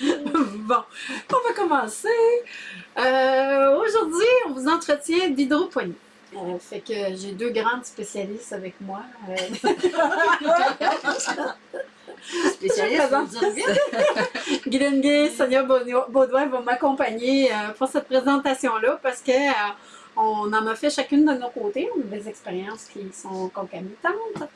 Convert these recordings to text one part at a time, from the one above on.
bon, on va commencer. Euh, Aujourd'hui, on vous entretient d'hydroponie. Euh, fait que j'ai deux grandes spécialistes avec moi. Euh, Spécialiste, présente. vous dire vite. Guylaine Gay, Sonia Baudouin vont m'accompagner pour cette présentation-là parce que on en a fait chacune de nos côtés. On a des expériences qui sont concomitantes.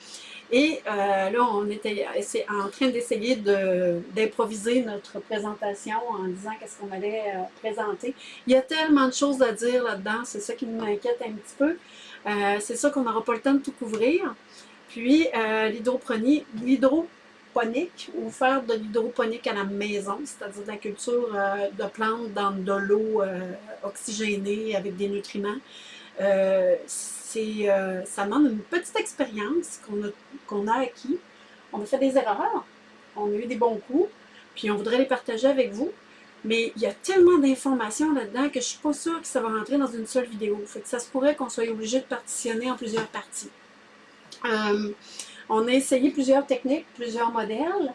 Et euh, là, on était en train d'essayer de- d'improviser notre présentation en disant qu'est-ce qu'on allait euh, présenter. Il y a tellement de choses à dire là-dedans, c'est ça qui m'inquiète un petit peu. Euh, c'est sûr qu'on n'aura pas le temps de tout couvrir. Puis, l'hydroponie, l'hydroponique, ou faire de l'hydroponique à la maison, c'est-à-dire de la culture de plantes dans de l'eau oxygénée avec des nutriments. Euh, ça demande une petite expérience qu'on a, qu'on a acquis. On a fait des erreurs, on a eu des bons coups, puis on voudrait les partager avec vous. Mais il y a tellement d'informations là-dedans que je suis pas sûre que ça va rentrer dans une seule vidéo. Ça se pourrait qu'on soit obligé de partitionner en plusieurs parties. Euh, on a essayé plusieurs techniques, plusieurs modèles.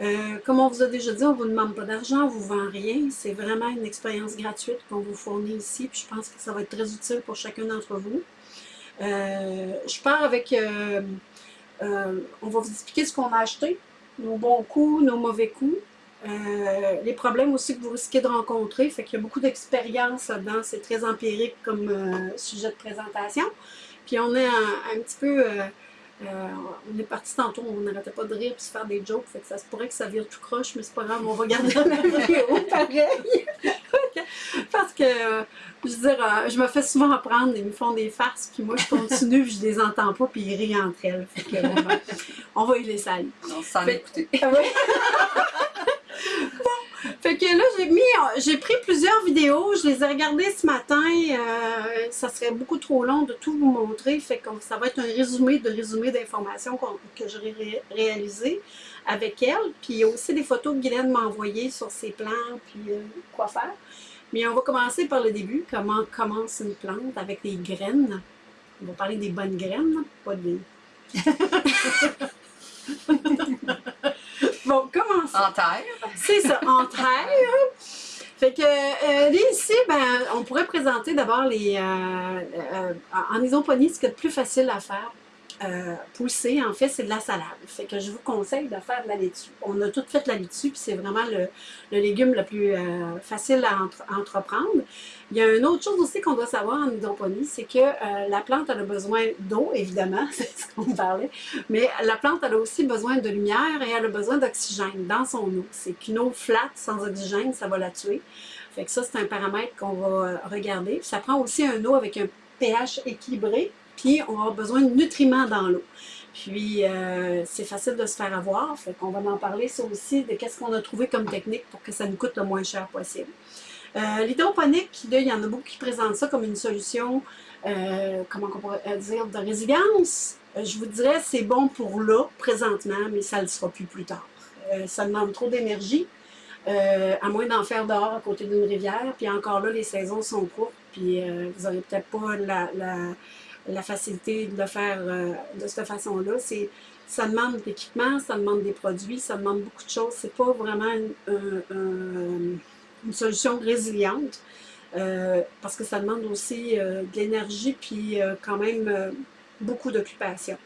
Euh, comme on vous a déjà dit, on ne vous demande pas d'argent, on ne vous vend rien. C'est vraiment une expérience gratuite qu'on vous fournit ici. Puis je pense que ça va être très utile pour chacun d'entre vous. Euh, je pars avec... euh, euh, on va vous expliquer ce qu'on a acheté, nos bons coups, nos mauvais coups. euh, les problèmes aussi que vous risquez de rencontrer, fait qu'il y a beaucoup d'expérience là-dedans, c'est très empirique comme sujet de présentation. Puis on est un, un petit peu, euh, euh, on est parti tantôt, on n'arrêtait pas de rire puis se faire des jokes, fait que ça se pourrait que ça vire tout croche, mais c'est pas grave, on va garder la vidéo pareil. Parce que, euh, je veux dire, euh, je me fais souvent apprendre, ils me font des farces, puis moi je continue, puis je les entends pas, puis ils rient entre elles. Fait que, on, va, on va y aller. Non, sans Fait- écouter. Fait que là, j'ai mis, j'ai pris plusieurs vidéos, je les ai regardées ce matin. euh, ça serait beaucoup trop long de tout vous montrer. Fait que ça va être un résumé de résumé d'informations qu'on- que j'aurai ré- réalisé avec elle. Puis il y a aussi des photos que Guylaine m'a envoyées sur ses plans, puis euh, quoi faire. Mais on va commencer par le début. Comment commence une plante avec des graines? On va parler des bonnes graines, pas des. bon, commençons. En terre. C'est ça, en terre. Fait que euh, ici, ben, on pourrait présenter d'abord les. euh, euh, en isoponie, ce qui est le plus facile à faire, euh, pousser, en fait, c'est de la salade. Fait que je vous conseille de faire de la laitue. On a tout fait la laitue, puis c'est vraiment le, légume le plus euh, facile à entre- entreprendre. Il y a une autre chose aussi qu'on doit savoir en hydroponie, c'est que euh, la plante a besoin d'eau, évidemment, c'est ce qu'on parlait, mais la plante a aussi besoin de lumière et elle a besoin d'oxygène dans son eau. C'est qu'une eau flat sans oxygène, ça va la tuer. Fait que ça, c'est un paramètre qu'on va euh, regarder. Ça prend aussi un eau avec un pH équilibré, puis on a besoin de nutriments dans l'eau. Puis, euh, c'est facile de se faire avoir, fait qu'on va en parler ça aussi, de qu'est-ce qu'on a trouvé comme technique pour que ça nous coûte le moins cher possible. Euh, L'hydroponique, il y en a beaucoup qui présentent ça comme une solution, euh, comment on pourrait dire, de résilience. Euh, je vous dirais, c'est bon pour là, présentement, mais ça ne le sera plus plus tard. Euh, ça demande trop d'énergie, euh, à moins d'en faire dehors à côté d'une rivière. Puis encore là, les saisons sont courtes, puis euh, vous n'aurez peut-être pas la, la facilité de le faire euh, de cette façon-là. C'est ça demande d'équipement, ça demande des produits, ça demande beaucoup de choses. C'est pas vraiment une, un- un- une solution résiliente euh, parce que ça demande aussi euh, de l'énergie puis quand même beaucoup d'occupation.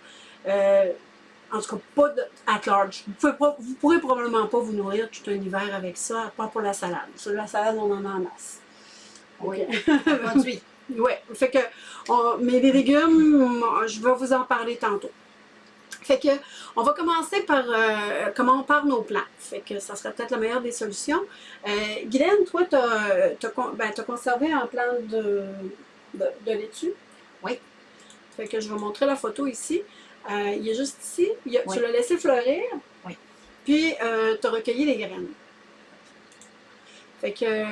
En tout cas, pas de, at large. Vous pouvez pas, vous pourrez probablement pas vous nourrir tout un hiver avec ça, à part pour la salade. Sur la salade, on en a en masse. Oui. Oui, fait que, on- mais les légumes, je vais vous en parler tantôt. Fait que, on va commencer par euh, comment on part nos plants. Fait que ça serait peut-être la meilleure des solutions. Euh, Guylaine, toi, tu as, conservé un plant de, de, de laitue? Oui. Fait que je vais montrer la photo ici. Euh, il est juste ici. Il y a- Oui. Tu l'as laissé fleurir. Oui. Puis, tu as recueilli les graines. Fait que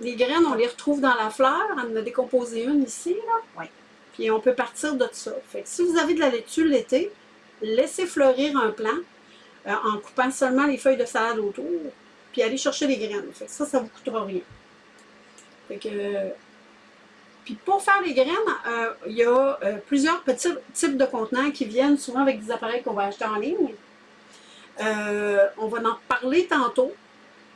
les graines, on les retrouve dans la fleur. On en a décomposé une ici, là. Oui. Puis on peut partir de ça. Fait que si vous avez de la laitue l'été, laissez fleurir un plant euh, en coupant seulement les feuilles de salade autour, puis allez chercher les graines. Fait que ça, ça vous coûtera rien. Fait que... Puis pour faire les graines, euh, il y a euh, plusieurs petits types de contenants qui viennent souvent avec des appareils qu'on va acheter en ligne. Euh, on va en parler tantôt.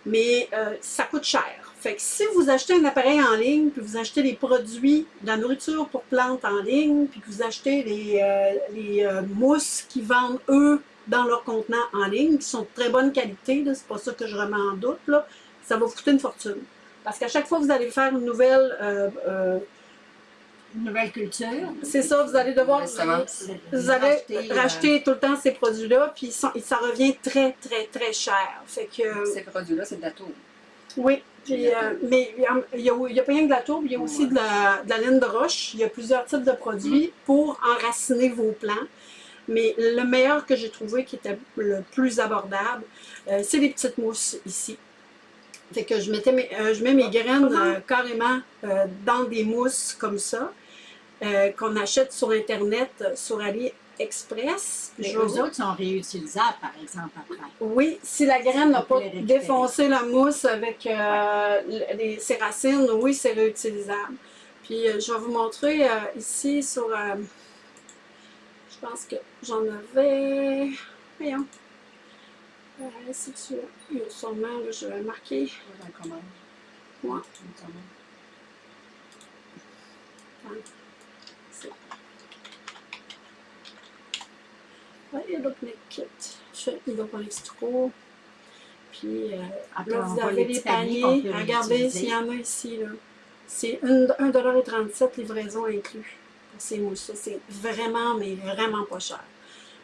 mais euh, ça coûte cher. Fait que si vous achetez un appareil en ligne, puis vous achetez des produits de la nourriture pour plantes en ligne, puis que vous achetez les, euh, les euh, mousses qui vendent, eux, dans leur contenant en ligne, qui sont de très bonne qualité, c'est pas ça que je remets en doute, là, ça va vous coûter une fortune. Parce qu'à chaque fois que vous allez faire une nouvelle euh, euh, Une nouvelle culture. c'est ça, vous allez devoir vous allez racheter tout le temps ces produits-là, puis ils sont- et ça revient très, très, très cher. Fait que, Ces produits-là, c'est de la tour. oui, puis, euh, mais il y a- pas rien que de la tourbe, il y a aussi de la, de la laine de roche. Il y a plusieurs types de produits pour enraciner vos plants. Mais le meilleur que j'ai trouvé, qui était le plus abordable, euh, c'est les petites mousses ici. Fait que je, mettais mes, euh, je mets mes graines euh, carrément dans des mousses comme ça, qu'on achète sur Internet, sur AliExpress. Les Je eux autres sont réutilisables, par exemple, après. oui, si la graine n'a pas défoncé la mousse avec euh, le- les- ses racines, oui, c'est réutilisable. Puis euh, je vais vous montrer euh, ici sur... je pense que j'en avais... Voyons. Si tu il y a sûrement, là, je vais marquer. Dans la commande. Ouais. Dans la commande. C'est- Ouais, Hydroponic Kit. Je fais Hydroponic Straw. Puis euh, Après, là, on vous avez les les petits paniers paniers. Regardez s'il y en a ici. là. C'est 1,37$ livraison inclus pour ces mousses-là. C'est vraiment, mais vraiment pas cher.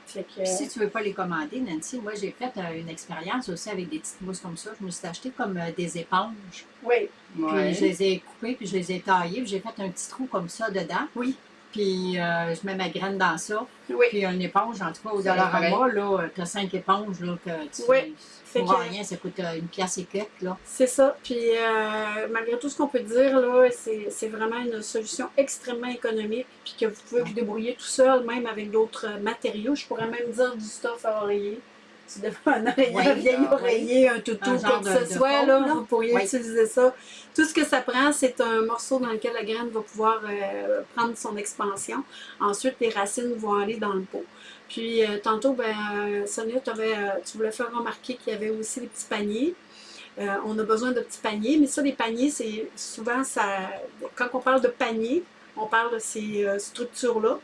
Fait que, Puis si tu ne veux pas les commander, Nancy, moi j'ai fait euh, une expérience aussi avec des petites mousses comme ça. Je me suis acheté comme euh, des éponges. oui, Puis Ouais. je les ai coupées, puis je les ai taillées, puis j'ai fait un petit trou comme ça dedans. Oui. Puis euh, je mets ma graine dans ça. oui. Puis une éponge, en tout cas, au C'est Dollarama, là, tu as cinq éponges, là, que tu Oui. Pour que- rien, ça coûte euh, une pièce et quelques, là. C'est ça. Puis euh, malgré tout ce qu'on peut dire, là, c'est vraiment une solution extrêmement économique. Puis que vous pouvez vous débrouiller tout seul, même avec d'autres matériaux. Je pourrais même dire du stuff à oreiller. Tu devrais un, Oui, un vieil ah, oui. oreiller, un toutou, quoi que ce soit, là, vous pourriez Oui. utiliser ça. Tout ce que ça prend, c'est un morceau dans lequel la graine va pouvoir euh, prendre son expansion. Ensuite, les racines vont aller dans le pot. Puis euh, tantôt, ben, euh, Sonia, t'avais, euh, tu voulais faire remarquer qu'il y avait aussi les petits paniers. Euh, on a besoin de petits paniers, mais ça, les paniers, c'est souvent ça. Quand on parle de panier, on parle de ces structures-là.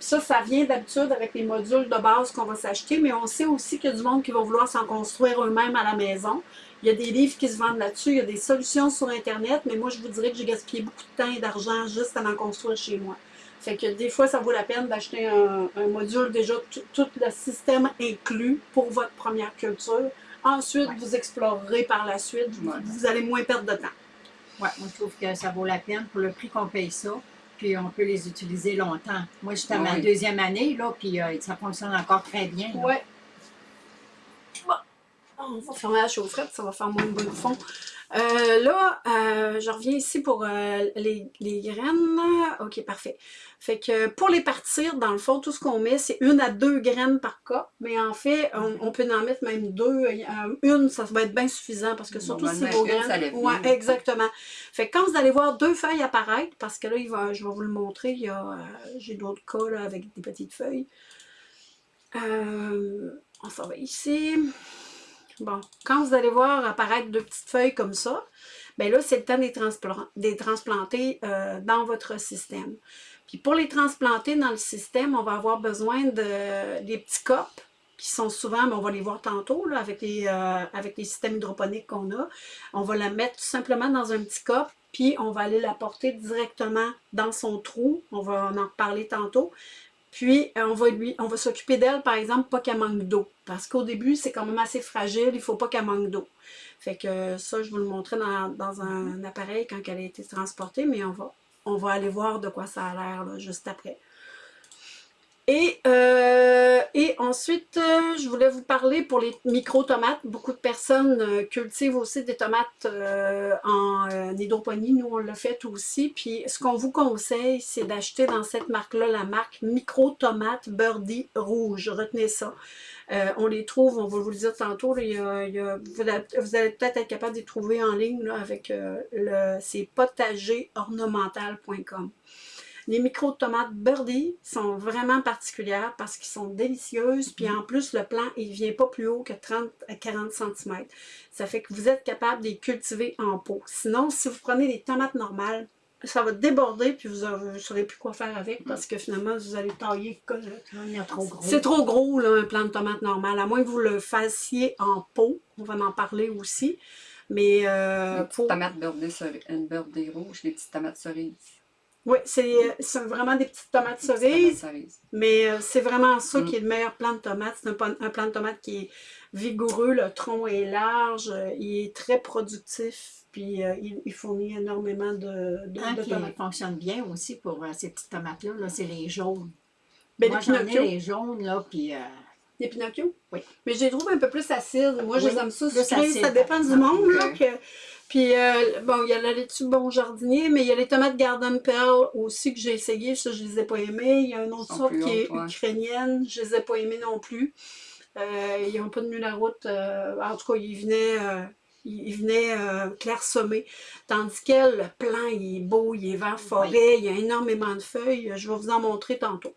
Ça, ça vient d'habitude avec les modules de base qu'on va s'acheter, mais on sait aussi qu'il y a du monde qui va vouloir s'en construire eux-mêmes à la maison. Il y a des livres qui se vendent là-dessus, il y a des solutions sur Internet, mais moi, je vous dirais que j'ai gaspillé beaucoup de temps et d'argent juste à en construire chez moi. Fait que des fois, ça vaut la peine d'acheter un, un module déjà tout, le système inclus pour votre première culture. Ensuite, Ouais. vous explorerez par la suite. Vous, Ouais. vous allez moins perdre de temps. Ouais, moi, je trouve que ça vaut la peine pour le prix qu'on paye ça. Puis on peut les utiliser longtemps. Moi, j'étais à ma Oui. deuxième année, là, puis euh, ça fonctionne encore très bien. Ouais. Bon, on va fermer la chaufferette, ça va faire moins de de fond. Euh, là, euh, je reviens ici pour euh, les, les graines. OK, parfait. Fait que pour les partir, dans le fond, tout ce qu'on met, c'est une à deux graines par cas. Mais en fait, on, on peut en mettre même deux. Euh, Une, ça va être bien suffisant parce que surtout si vos graines. ouais, exactement. Fait que quand vous allez voir deux feuilles apparaître, parce que là, il va, je vais vous le montrer, il y a, j'ai d'autres cas là, avec des petites feuilles. On s'en va ici. Bon, quand vous allez voir apparaître deux petites feuilles comme ça, ben là, c'est le temps de les, transplanter euh, dans votre système. Puis pour les transplanter dans le système, on va avoir besoin de des petits copes qui sont souvent, mais on va les voir tantôt là, avec, les, euh, avec les systèmes hydroponiques qu'on a. On va la mettre tout simplement dans un petit cop, puis on va aller la porter directement dans son trou. On va en reparler tantôt. Puis, euh, on va lui, on va s'occuper d'elle, par exemple, pas qu'elle manque d'eau. Parce qu'au début, c'est quand même assez fragile, il ne faut pas qu'elle manque d'eau. Fait que ça, je vous le montrer dans, dans un appareil quand elle a été transportée, mais on va, on va aller voir de quoi ça a l'air là, juste après. Et, euh, et ensuite, euh, je voulais vous parler pour les micro-tomates. Beaucoup de personnes euh, cultivent aussi des tomates en hydroponie. Nous, on l'a fait aussi. Puis, ce qu'on vous conseille, c'est d'acheter dans cette marque-là la marque Micro-Tomate Birdie Rouge. Retenez ça. On les trouve, on va vous le dire tantôt. vous allez, peut-être être capable de les trouver en ligne avec le c'est potagerornemental.com. Les micro-tomates birdie sont vraiment particulières parce qu'ils sont délicieuses. Puis en plus, le plant, il ne vient pas plus haut que 30 à 40 cm. Ça fait que vous êtes capable de les cultiver en pot. Sinon, si vous prenez des tomates normales, ça va déborder puis vous ne saurez plus quoi faire avec parce que finalement vous allez tailler c'est trop gros là, un plant de tomate normal à moins que vous le fassiez en pot on va en parler aussi mais euh, pour... tomates beurrées, une beurrée rouge des petites tomates cerises oui, c'est vraiment des petites tomates cerises, mais euh, c'est vraiment ça qui est le meilleur plant de tomate. C'est un, un, plant de tomate qui est vigoureux, le tronc est large, euh, il est très productif, puis euh, il, fournit énormément de, de, Un qui fonctionne bien aussi pour ces petites tomates-là, -là, c'est les jaunes. Ben, Moi, j'en ai les jaunes, là, puis... Les Pinocchio? Oui. Mais je les trouve un peu plus acides. Moi, je les aime ça Ça dépend du monde, là, que puis, euh, bon, il y a la laitue bon jardinier, mais il y a les tomates Garden Pearl aussi que j'ai essayé. Ça, je les ai pas aimées. Il y a une autre sorte qui est ukrainienne. Je les ai pas aimées non plus. Euh, ils n'ont pas tenu la route. Euh, en tout cas, ils venaient, venaient clairsemés. Tandis que le plan, il est beau, il est vert forêt, il y a énormément de feuilles. Je vais vous en montrer tantôt.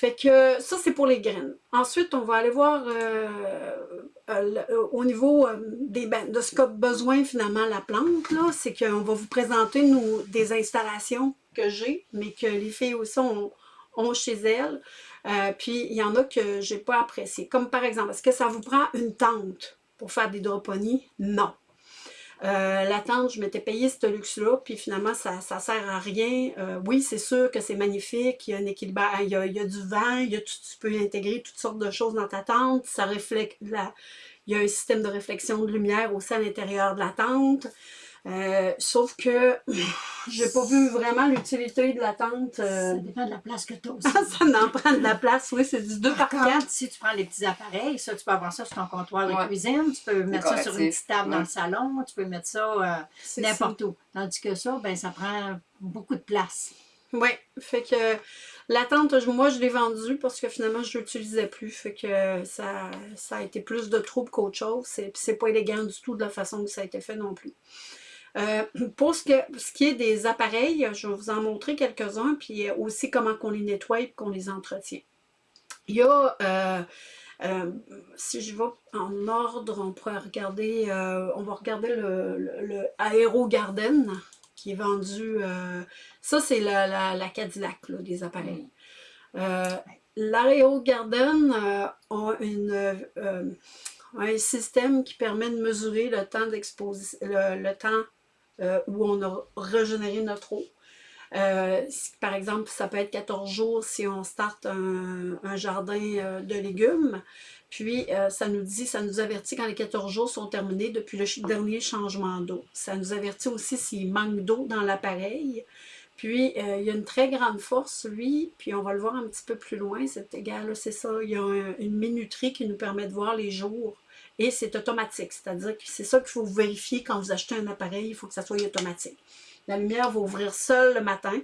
Fait que ça, c'est pour les graines. Ensuite, on va aller voir euh, euh, euh, au niveau des, ben, de ce qu'a besoin finalement la plante. C'est qu'on va vous présenter nous, des installations que j'ai, mais que les filles aussi ont, chez elles. puis, il y en a que j'ai pas apprécié. Comme par exemple, est-ce que ça vous prend une tente pour faire des hydroponies? Non. Euh, la tente, je m'étais payé ce luxe-là, puis finalement, ça sert à rien. Euh, oui, c'est sûr que c'est magnifique, il y a un équilibre, il y a, du vent, il tu peux intégrer toutes sortes de choses dans ta tente, ça reflète la, il y a un système de réflexion de lumière aussi à l'intérieur de la tente. Euh, sauf que j'ai pas vu vraiment l'utilité de la tente. Euh, ça dépend de la place que tu as aussi. ça en prend de la place, oui, c'est du 2 par 4. Si tu prends les petits appareils, ça, tu peux avoir ça sur ton comptoir de cuisine, tu peux mettre ça sur une petite table dans le salon, tu peux mettre ça euh, n'importe où. Tandis que ça, ben, ça prend beaucoup de place. Oui, fait que la tente, moi, je l'ai vendue parce que finalement, je ne l'utilisais plus. Fait que ça, ça a été plus de troubles qu'autre chose. C'est pas élégant du tout de la façon que ça a été fait non plus. Euh, pour ce, qui est des appareils, je vais vous en montrer quelques-uns, puis aussi comment qu'on les nettoie et qu'on les entretient. Il y a, euh, euh, si je vais en ordre, on pourrait regarder, on va regarder le, le, Aero Garden qui est vendu, ça c'est la, la, Cadillac des appareils. L'Aero Garden a une, un système qui permet de mesurer le temps d'exposition, le, temps euh, où on a régénéré notre eau. Euh, par exemple, ça peut être 14 jours si on starte un, jardin euh, de légumes. Puis, ça nous dit, ça nous avertit quand les 14 jours sont terminés depuis le dernier changement d'eau. Ça nous avertit aussi s'il manque d'eau dans l'appareil. Puis, il y a une très grande force, lui, puis on va le voir un petit peu plus loin, cet égal, c'est ça, il y a une minuterie qui nous permet de voir les jours et c'est automatique. C'est-à-dire que c'est ça qu'il faut vérifier quand vous achetez un appareil, il faut que ça soit automatique. La lumière va ouvrir seule le matin,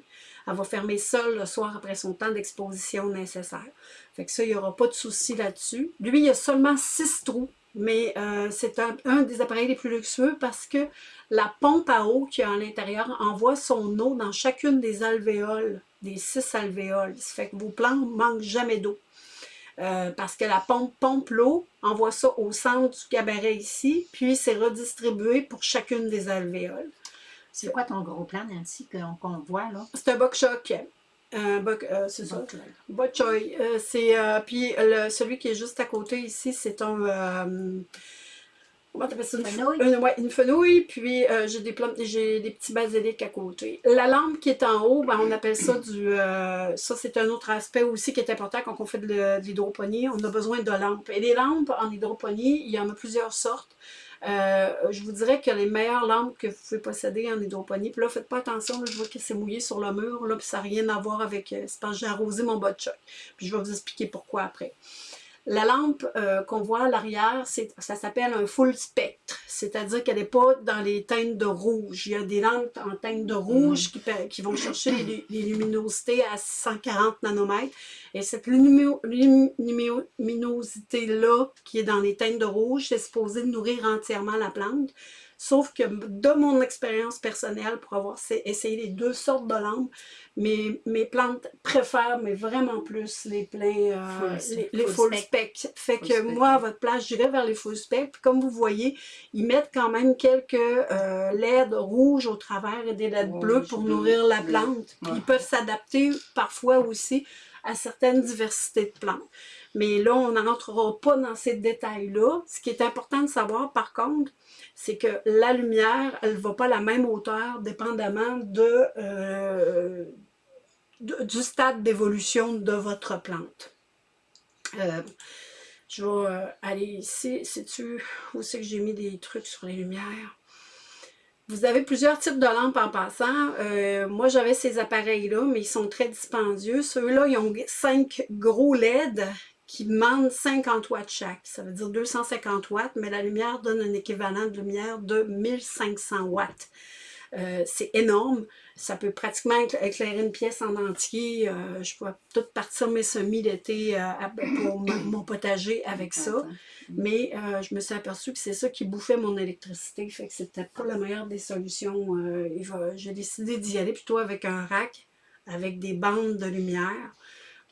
elle va fermer seule le soir après son temps d'exposition nécessaire. Fait que ça, il n'y aura pas de souci là-dessus. Lui, il y a seulement six trous, mais euh, c'est un, des appareils les plus luxueux parce que la pompe à eau qu'il y a à l'intérieur envoie son eau dans chacune des alvéoles, des six alvéoles. Ça fait que vos plantes ne manquent jamais d'eau. Euh, parce que la pompe pompe l'eau, envoie ça au centre du cabaret ici, puis c'est redistribué pour chacune des alvéoles. C'est quoi ton gros plan, Nancy, qu'on voit là? C'est un bok choc. Un euh, c'est ça. Bok choy. Euh, c'est, puis celui qui est juste à côté ici, c'est un une, fenouille? puis euh, j'ai des j'ai des petits basiliques à côté. La lampe qui est en haut, ben, on appelle ça du... Euh, ça, c'est un autre aspect aussi qui est important quand on fait de, l'hydroponie. On a besoin de lampes. Et les lampes en hydroponie, il y en a plusieurs sortes. Euh, je vous dirais que les meilleures lampes que vous pouvez posséder en hydroponie, puis là, faites pas attention, je vois que c'est mouillé sur le mur, là, puis ça n'a rien à voir avec... c'est parce que j'ai arrosé mon bas de choc. Puis je vais vous expliquer pourquoi après. La lampe euh, qu'on voit à l'arrière, ça s'appelle un full spectre, c'est-à-dire qu'elle n'est pas dans les teintes de rouge. Il y a des lampes en teinte de rouge qui, vont chercher les, luminosités à 140 nanomètres. Et cette luminosité-là, qui est dans les teintes de rouge, c'est supposé nourrir entièrement la plante. Sauf que de mon expérience personnelle, pour avoir essayé les deux sortes de lampes, mes, mes plantes préfèrent, mais vraiment plus les pleins, euh, les, full, spec. Fait que moi, à votre place, j'irai vers les full spec. Puis comme vous voyez, ils mettent quand même quelques euh, LED rouges au travers et des LED bleus pour nourrir la plante. Ils peuvent s'adapter parfois aussi à certaines diversités de plantes. Mais là, on n'entrera pas dans ces détails-là. Ce qui est important de savoir, par contre, c'est que la lumière, elle ne va pas à la même hauteur, dépendamment de, euh, du stade d'évolution de votre plante. Euh, je vais euh, aller ici. Sais-tu où c'est que j'ai mis des trucs sur les lumières? Vous avez plusieurs types de lampes en passant. moi, j'avais ces appareils-là, mais ils sont très dispendieux. Ceux-là, ils ont cinq gros LED qui demande 50 watts chaque. Ça veut dire 250 watts, mais la lumière donne un équivalent de lumière de 1500 watts. Euh, c'est énorme. Ça peut pratiquement éclairer une pièce en entier. Euh, je peux tout partir mes semis d'été euh, pour mon potager avec ça. Mais je me suis aperçue que c'est ça qui bouffait mon électricité. Fait que c'était pas la meilleure des solutions. J'ai décidé d'y aller plutôt avec un rack, avec des bandes de lumière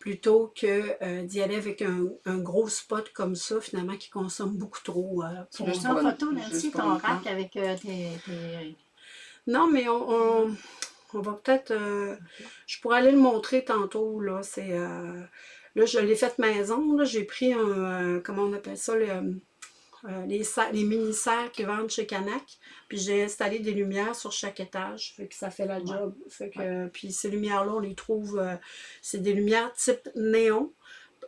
plutôt que euh, d'y aller avec un, gros spot comme ça, finalement, qui consomme beaucoup trop. Euh, tu veux en photo, Nancy, ton rack avec euh, tes, Non, mais on, va peut-être... je pourrais aller le montrer tantôt, là. C'est... là, je l'ai fait maison, J'ai pris un... comment on appelle ça? Le, euh, les, les mini-serres qui vendent chez Canac. Puis j'ai installé des lumières sur chaque étage. Fait que ça fait la job. Fait que, Puis ces lumières-là, on les trouve, euh, c'est des lumières type néon,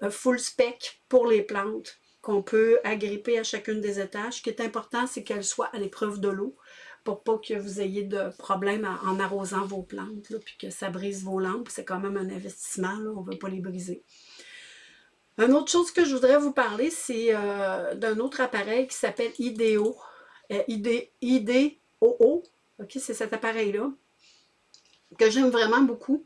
euh, full spec pour les plantes qu'on peut agripper à chacune des étages. Ce qui est important, c'est qu'elles soient à l'épreuve de l'eau pour pas que vous ayez de problème en arrosant vos plantes, là, puis que ça brise vos lampes. C'est quand même un investissement, là, on ne veut pas les briser. Une autre chose que je voudrais vous parler, c'est euh, d'un autre appareil qui s'appelle IDEO. Euh, IDEOO. OK, c'est cet appareil-là que j'aime vraiment beaucoup.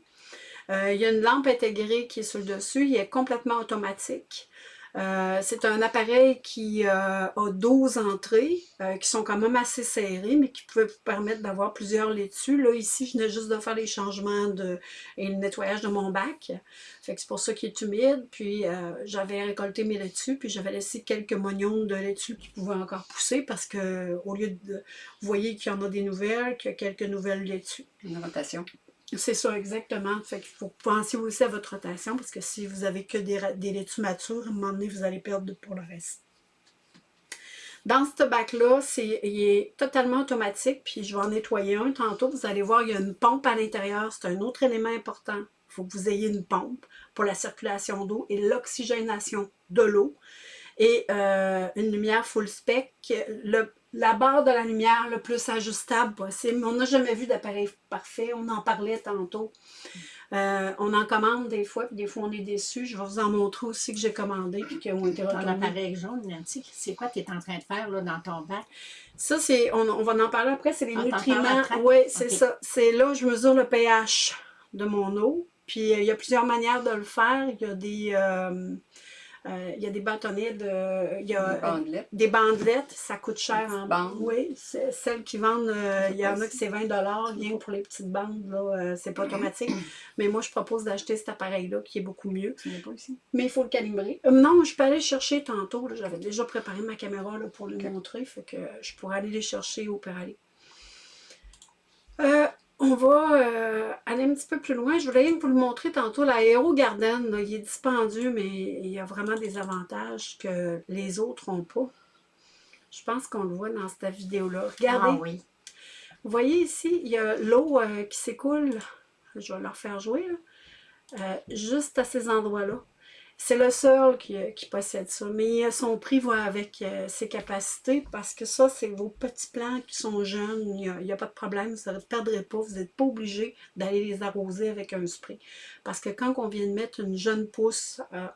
Euh, il y a une lampe intégrée qui est sur le dessus. Il est complètement automatique. Euh, c'est un appareil qui euh, a 12 entrées, euh, qui sont quand même assez serrées, mais qui peuvent vous permettre d'avoir plusieurs laitues. Là, ici, je venais juste de faire les changements de, et le nettoyage de mon bac. Fait que c'est pour ça qu'il est humide. Puis, j'avais récolté mes laitues, puis j'avais laissé quelques moignons de laitues qui pouvaient encore pousser parce que, au lieu de... Vous voyez qu'il y en a des nouvelles, qu'il y a quelques nouvelles laitues. Une rotation. C'est ça, exactement. Fait qu'il faut penser aussi à votre rotation, parce que si vous avez que des, des laitues matures, à un moment donné, vous allez perdre pour le reste. Dans ce bac-là, il est totalement automatique, puis je vais en nettoyer un tantôt. Vous allez voir, il y a une pompe à l'intérieur. C'est un autre élément important. Il faut que vous ayez une pompe pour la circulation d'eau et l'oxygénation de l'eau. Et euh, une lumière full spec. Le, la barre de la lumière le plus ajustable possible. On n'a jamais vu d'appareil parfait, on en parlait tantôt. Euh, on en commande des fois, puis des fois on est déçu. Je vais vous en montrer aussi que j'ai commandé puis qui ont été retournés. L'appareil jaune, Nancy, c'est quoi que tu es en train de faire là, dans ton bac? Ça, c'est, on, va en parler après, c'est les nutriments. Oui, c'est ça. C'est là où je mesure le pH de mon eau. Puis euh, il y a plusieurs manières de le faire. Il y a des... Euh, euh, il y a des bâtonnets de... Il y a des bandelettes. Des bandelettes, ça coûte cher en bandes. Oui, celles qui vendent, euh, il y en a que c'est 20 rien pour les petites bandes, là, euh, c'est pas automatique. Mais moi, je propose d'acheter cet appareil-là qui est beaucoup mieux. pas ici? Mais il faut le calibrer. non, je peux aller le chercher tantôt. J'avais déjà préparé ma caméra là, pour le montrer, fait que je pourrais aller les chercher au Péralé. Euh, on va euh, aller un petit peu plus loin. Je voulais vous le montrer tantôt. L'aéro Garden, il est dispendieux, mais il y a vraiment des avantages que les autres n'ont pas. Je pense qu'on le voit dans cette vidéo-là. Regardez. Ah oui. Vous voyez ici, il y a l'eau euh, qui s'écoule. Je vais leur faire jouer. Euh, juste à ces endroits-là. C'est le seul qui, possède ça, mais son prix va avec euh, ses capacités parce que ça, c'est vos petits plants qui sont jeunes, il n'y a, pas de problème, vous ne perdrez pas, vous n'êtes pas obligé d'aller les arroser avec un spray. Parce que quand on vient de mettre une jeune pousse euh,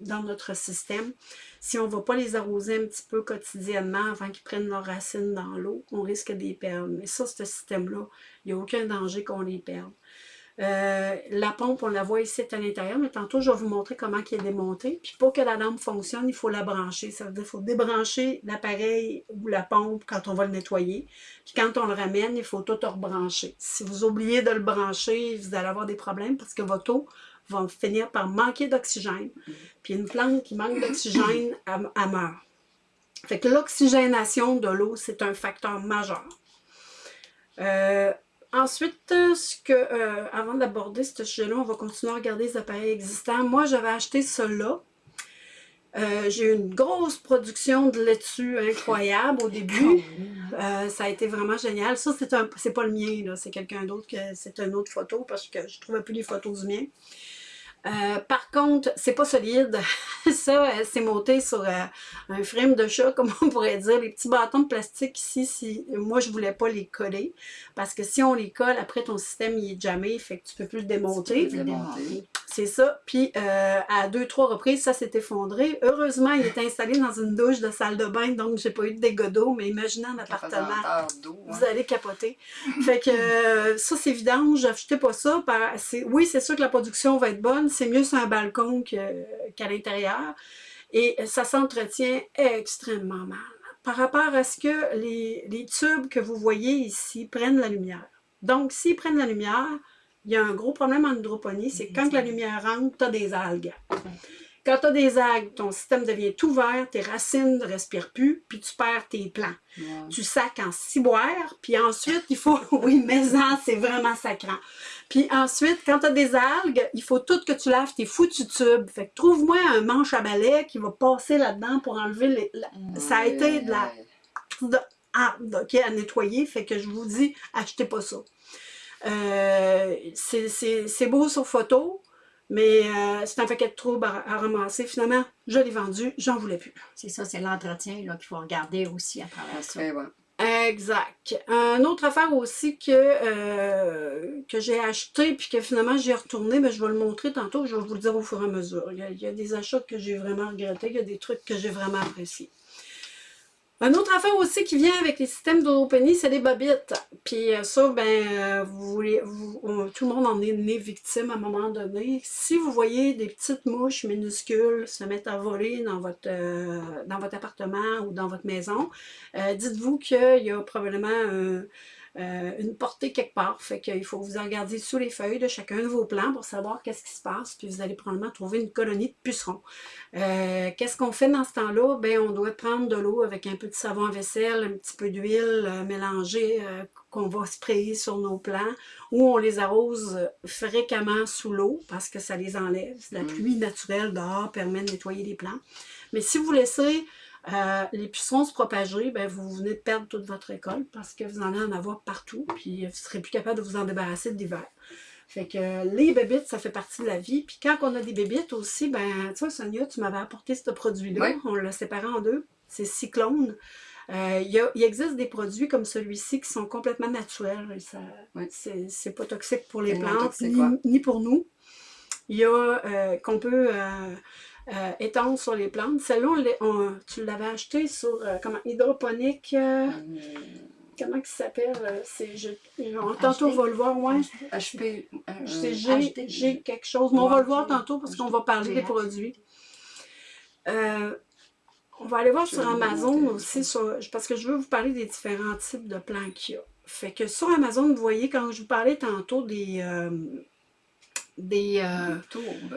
dans notre système, si on ne va pas les arroser un petit peu quotidiennement avant qu'ils prennent leurs racines dans l'eau, on risque de les perdre. Mais ça, ce système-là, il n'y a aucun danger qu'on les perde. Euh, la pompe, on la voit ici à l'intérieur, mais tantôt, je vais vous montrer comment elle est démontée. Puis pour que la lampe fonctionne, il faut la brancher. Ça veut dire qu'il faut débrancher l'appareil ou la pompe quand on va le nettoyer. Puis quand on le ramène, il faut tout rebrancher. Si vous oubliez de le brancher, vous allez avoir des problèmes parce que votre eau va finir par manquer d'oxygène. Puis une plante qui manque d'oxygène, elle, meurt. Fait que l'oxygénation de l'eau, c'est un facteur majeur. Euh, Ensuite, euh, ce que, euh, avant d'aborder ce sujet-là, on va continuer à regarder les appareils existants. Moi, j'avais acheté cela. Euh, j'ai eu une grosse production de laitue incroyable au début. ça a été vraiment génial. Ça, c'est pas le mien, c'est quelqu'un d'autre, c'est une autre photo parce que je ne trouvais plus les photos du mien. Euh, par contre, c'est pas solide. Ça, euh, c'est monté sur euh, un frame de chat, comme on pourrait dire. Les petits bâtons de plastique ici, si, moi, je voulais pas les coller. Parce que si on les colle, après, ton système, il est jamais, fait que tu peux plus le démonter. C'est ça. Puis, à deux, trois reprises, ça s'est effondré. Heureusement, il est installé dans une douche de salle de bain, donc j'ai pas eu de dégâts d'eau. Mais imaginez un appartement, vous allez capoter. fait que ça, c'est évident. J'achetais pas ça. Oui, c'est sûr que la production va être bonne c'est mieux sur un balcon qu'à l'intérieur. Et ça s'entretient extrêmement mal. Par rapport à ce que les, tubes que vous voyez ici prennent la lumière. Donc, s'ils prennent la lumière, il y a un gros problème en hydroponie, c'est quand la lumière rentre, tu as des algues. Quand tu as des algues, ton système devient tout vert, tes racines ne respirent plus, puis tu perds tes plants. Tu sacs en ciboire, puis ensuite, il faut... oui, mais c'est vraiment sacrant. Puis ensuite, quand tu as des algues, il faut tout que tu laves tes foutus tubes. Fait que trouve-moi un manche à balai qui va passer là-dedans pour enlever les... Ça a été de la... ah, OK, à nettoyer, fait que je vous dis, achetez pas ça. Euh, c'est beau sur photo, mais euh, c'est un paquet de troubles à, ramasser. Finalement, je l'ai vendu, j'en voulais plus. C'est ça, c'est l'entretien qu'il faut regarder aussi à travers ça. Eh exact. Une autre affaire aussi que, euh, que j'ai acheté puis que finalement j'ai retourné, mais je vais le montrer tantôt, je vais vous le dire au fur et à mesure. Il y a des achats que j'ai vraiment regrettés, il y a des trucs que j'ai vraiment appréciés. Une autre affaire aussi qui vient avec les systèmes d'Oropeny, c'est les bobites. Puis euh, ça, ben, euh, vous, vous, tout le monde en est né victime à un moment donné. Si vous voyez des petites mouches minuscules se mettre à voler dans votre, euh, dans votre appartement ou dans votre maison, dites-vous qu'il y a probablement un une portée quelque part. Fait qu'il faut vous regarder sous les feuilles de chacun de vos plants pour savoir qu'est-ce qui se passe, puis vous allez probablement trouver une colonie de pucerons. Euh, qu'est-ce qu'on fait dans ce temps-là? Ben, on doit prendre de l'eau avec un peu de savon à vaisselle, un petit peu d'huile euh, mélangée qu'on va sprayer sur nos plants, ou on les arrose fréquemment sous l'eau parce que ça les enlève. La mm. pluie naturelle dehors permet de nettoyer les plants. Mais si vous laissez euh, les pucerons se propager, ben, vous venez de perdre toute votre récolte parce que vous en allez en avoir partout, puis vous ne serez plus capable de vous en débarrasser de l'hiver. Fait que les bébites, ça fait partie de la vie. Puis quand on a des bébites aussi, ben, tu vois, Sonia, tu m'avais apporté ce produit-là. On l'a séparé en deux. C'est Cyclone. Euh, il, existe des produits comme celui-ci qui sont complètement naturels. C'est pas toxique pour les plantes, ni, pour nous. Il y a euh, qu'on peut euh, étendre sur les plantes. Celle-là, tu l'avais acheté sur euh, comment, hydroponique. Euh, comment il s'appelle? tantôt, on va le voir. Ouais. HP. G, quelque chose. Mais on va le voir tantôt parce qu'on va parler des produits. on va aller voir sur Amazon aussi, parce que je veux vous parler des différents types de plants qu'il y a. Fait que sur Amazon, vous voyez, quand je vous parlais tantôt des, des, euh,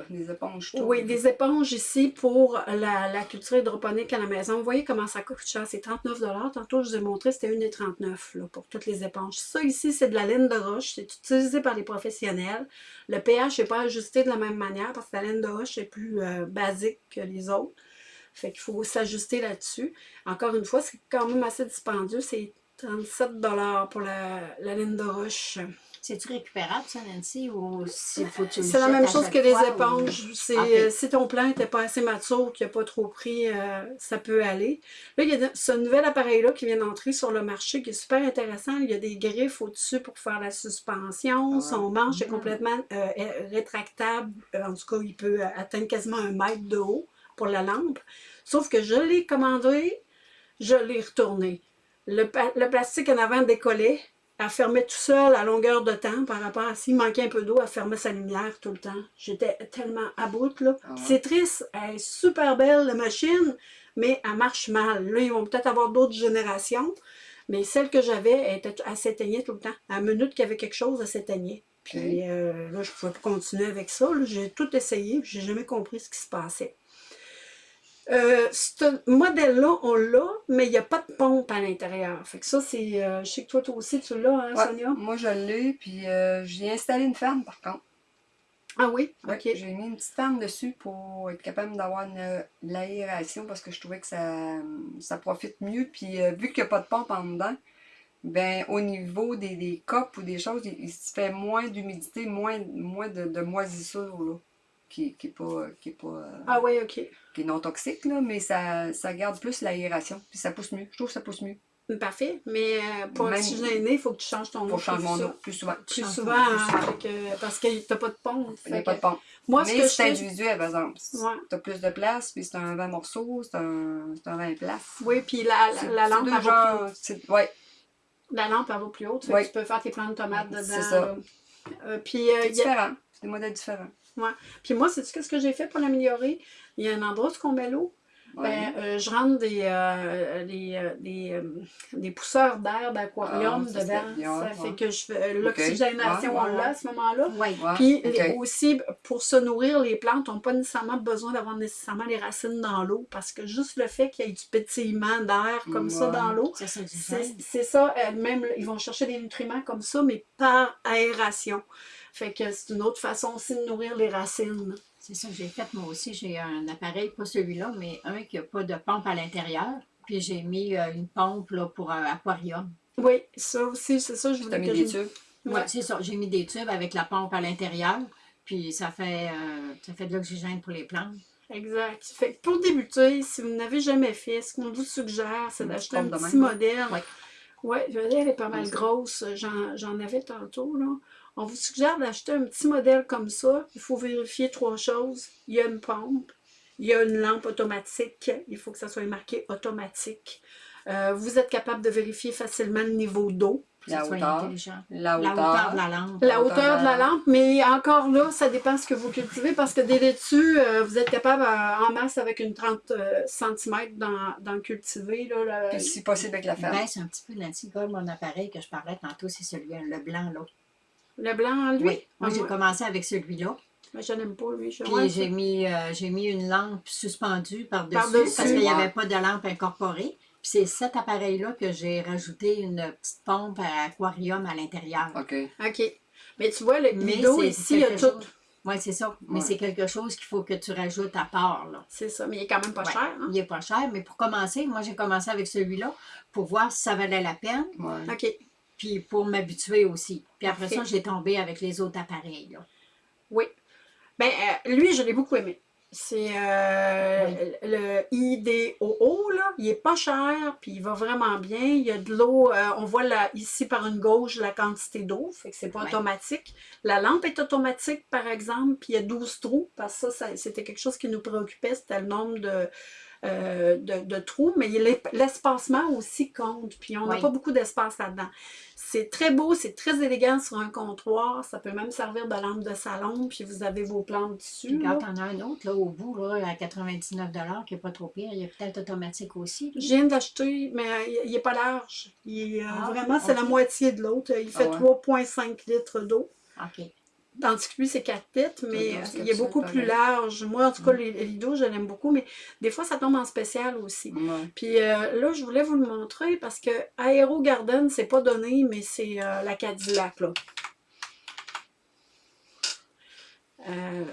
des éponges Oui, des éponges ici pour la, culture hydroponique à la maison. Vous voyez comment ça coûte cher, c'est 39 Tantôt, je vous ai montré, c'était 1,39 pour toutes les éponges. Ça ici, c'est de la laine de roche, c'est utilisé par les professionnels. Le pH n'est pas ajusté de la même manière parce que la laine de roche est plus euh, basique que les autres. Fait qu'il faut s'ajuster là-dessus. Encore une fois, c'est quand même assez dispendieux, c'est 37 pour la, la laine de roche. C'est-tu récupérable, ça, Nancy, ou s'il faut tu C'est la même chose que les éponges. Euh, si ton plant n'était pas assez mature, qu'il n'a pas trop pris, euh, ça peut aller. Là, il y a ce nouvel appareil-là qui vient d'entrer sur le marché, qui est super intéressant. Il y a des griffes au-dessus pour faire la suspension. Ah. Son manche est complètement euh, rétractable. En tout cas, il peut atteindre quasiment un mètre de haut pour la lampe. Sauf que je l'ai commandé, je l'ai retourné. Le, le plastique en avant décollait, elle fermait tout seul à longueur de temps par rapport à s'il manquait un peu d'eau, elle fermait sa lumière tout le temps. J'étais tellement à bout, là. Ah ouais. C'est triste, elle est super belle, la machine, mais elle marche mal. Là, ils vont peut-être avoir d'autres générations, mais celle que j'avais, elle, était- elle s'éteignait tout le temps. À la minute qu'il y avait quelque chose, elle s'éteignait. Puis euh, là, je pouvais pas continuer avec ça. J'ai tout essayé, puis j'ai jamais compris ce qui se passait. Euh, ce modèle-là, on l'a, mais il n'y a pas de pompe à l'intérieur. Fait que ça, c'est. euh, je sais que toi, toi aussi, tu l'as, hein, Ouais, Sonia? moi, je l'ai, puis euh, j'ai installé une fan, par contre. Ah oui? Ouais, OK. J'ai mis une petite fan dessus pour être capable d'avoir l'aération parce que je trouvais que ça, ça profite mieux. Puis euh, vu qu'il n'y a pas de pompe en dedans, ben au niveau des, des copes ou des choses, il, il se fait moins d'humidité, moins, moins de, de moisissure là, qui, qui est pas, qui est pas euh, Ah oui, OK. qui est non toxique, là, mais ça, ça garde plus l'aération. Puis ça pousse mieux. Je trouve que ça pousse mieux. Parfait. Mais euh, pour Même- oxygéner, il faut que tu changes ton eau. Pour changer mon eau plus souvent. Plus souvent, hein, plus que- parce que t'as pas de pompe. Il n'y a pas que- de pompe. Moi, ce mais c'est fais. individuel, par exemple. Ouais. Tu as plus de place, puis c'est un 20 morceaux, c'est un, c'est un 20 places. Oui, puis la, la, lampe, elle va plus c'est- ouais, La lampe, elle va plus haute. Oui. Tu peux faire tes plants de tomates dedans. C'est ça. Euh, puis, euh, c'est différent. C'est des modèles différents. Puis moi, c'est ce que j'ai fait pour l'améliorer? Il y a un endroit où on met l'eau. Ouais. Ben, euh, je rentre des, euh, des, euh, des, des pousseurs d'air d'aquarium Ah, dedans. bien, Ça ouais. fait que je fais euh, l'oxygénation, Ouais, ouais, on l'a à ce moment-là. Ouais, Puis les- aussi, pour se nourrir, les plantes n'ont pas nécessairement besoin d'avoir nécessairement les racines dans l'eau parce que juste le fait qu'il y ait du pétillement d'air comme ça dans l'eau, Ça, c'est ça, euh, même ils vont chercher des nutriments comme ça, mais par aération. Fait que c'est une autre façon aussi de nourrir les racines. C'est ça que j'ai fait moi aussi. J'ai un appareil, pas celui-là, mais un qui n'a pas de pompe à l'intérieur. Puis j'ai mis euh, une pompe là, pour un aquarium. Oui, ça aussi, c'est ça, je voulais mis que des je... tubes? Oui, Ouais. c'est ça. J'ai mis des tubes avec la pompe à l'intérieur. Puis ça fait, euh, ça fait de l'oxygène pour les plantes. Exact. Fait que pour débuter, si vous n'avez jamais fait, ce qu'on vous suggère, c'est d'acheter un petit même. modèle. Ouais. Ouais, je veux dire, elle est pas mal grosse. J'en j'en avais tantôt, là. On vous suggère d'acheter un petit modèle comme ça. Il faut vérifier trois choses. Il y a une pompe, il y a une lampe automatique. Il faut que ça soit marqué automatique. Euh, vous êtes capable de vérifier facilement le niveau d'eau. La ça soit hauteur. intelligent. La La hauteur. hauteur de la lampe. La hauteur hauteur de la de la- lampe, mais encore là, ça dépend ce que vous cultivez parce que des laitues, euh, vous êtes capable euh, en masse avec une 30 cm d'en d'en cultiver. Là, là. Puis si possible avec la Il ferme. baisse un petit peu l'anticorps, mon appareil que je parlais tantôt, c'est celui, le blanc là. Le blanc, lui? Oui. Moi, Ah, j'ai commencé avec celui-là. Mais je n'aime pas, lui. Je- Puis ouais, j'ai mis, euh, j'ai mis une lampe suspendue par-dessus Par-dessus. parce qu'il n'y avait pas de lampe incorporée. Puis c'est cet appareil-là que j'ai rajouté une petite pompe à aquarium à l'intérieur. OK. OK. Mais tu vois, le c'est ici, il y a tout. chose- Oui, c'est ça. Mais Ouais. c'est quelque chose qu'il faut que tu rajoutes à part. Là. C'est ça, mais il est quand même pas Ouais. cher. Hein? Il n'est pas cher, mais pour commencer, moi j'ai commencé avec celui-là pour voir si ça valait la peine, Ouais. OK. Puis pour m'habituer aussi. Puis après ça, j'ai tombé avec les autres appareils. Là. Oui. Ben, euh, lui, je l'ai beaucoup aimé. C'est euh, le IDOO, là. Il est pas cher, puis il va vraiment bien. Il y a de l'eau. euh, on voit là, ici par une gauche la quantité d'eau, fait que c'est pas automatique. La lampe est automatique, par exemple, puis il y a 12 trous, parce que ça, ça- c'était quelque chose qui nous préoccupait, c'était le nombre de, euh, de, de trous, mais l'espacement aussi compte, puis on n'a Oui. pas beaucoup d'espace là-dedans. C'est très beau, c'est très élégant sur un comptoir. Ça peut même servir de lampe de salon, puis vous avez vos plantes dessus. Quand t'en as un autre, là, au bout, là, à 99 qui n'est pas trop pire, il est peut-être automatique aussi. lui. Je viens d'acheter, mais il n'est pas large. Il est, euh, Ah, vraiment, c'est la moitié de l'autre. Il fait ouais. 3,5 litres d'eau. OK. Tandis que lui, c'est 4 litres, mais euh, il est beaucoup plus large. Moi, en tout cas, les, les lidos, je l'aime beaucoup, mais des fois, ça tombe en spécial aussi. Ouais. Puis euh, là, je voulais vous le montrer parce que Aero Garden, c'est pas donné, mais c'est euh, la Cadillac, là. Euh,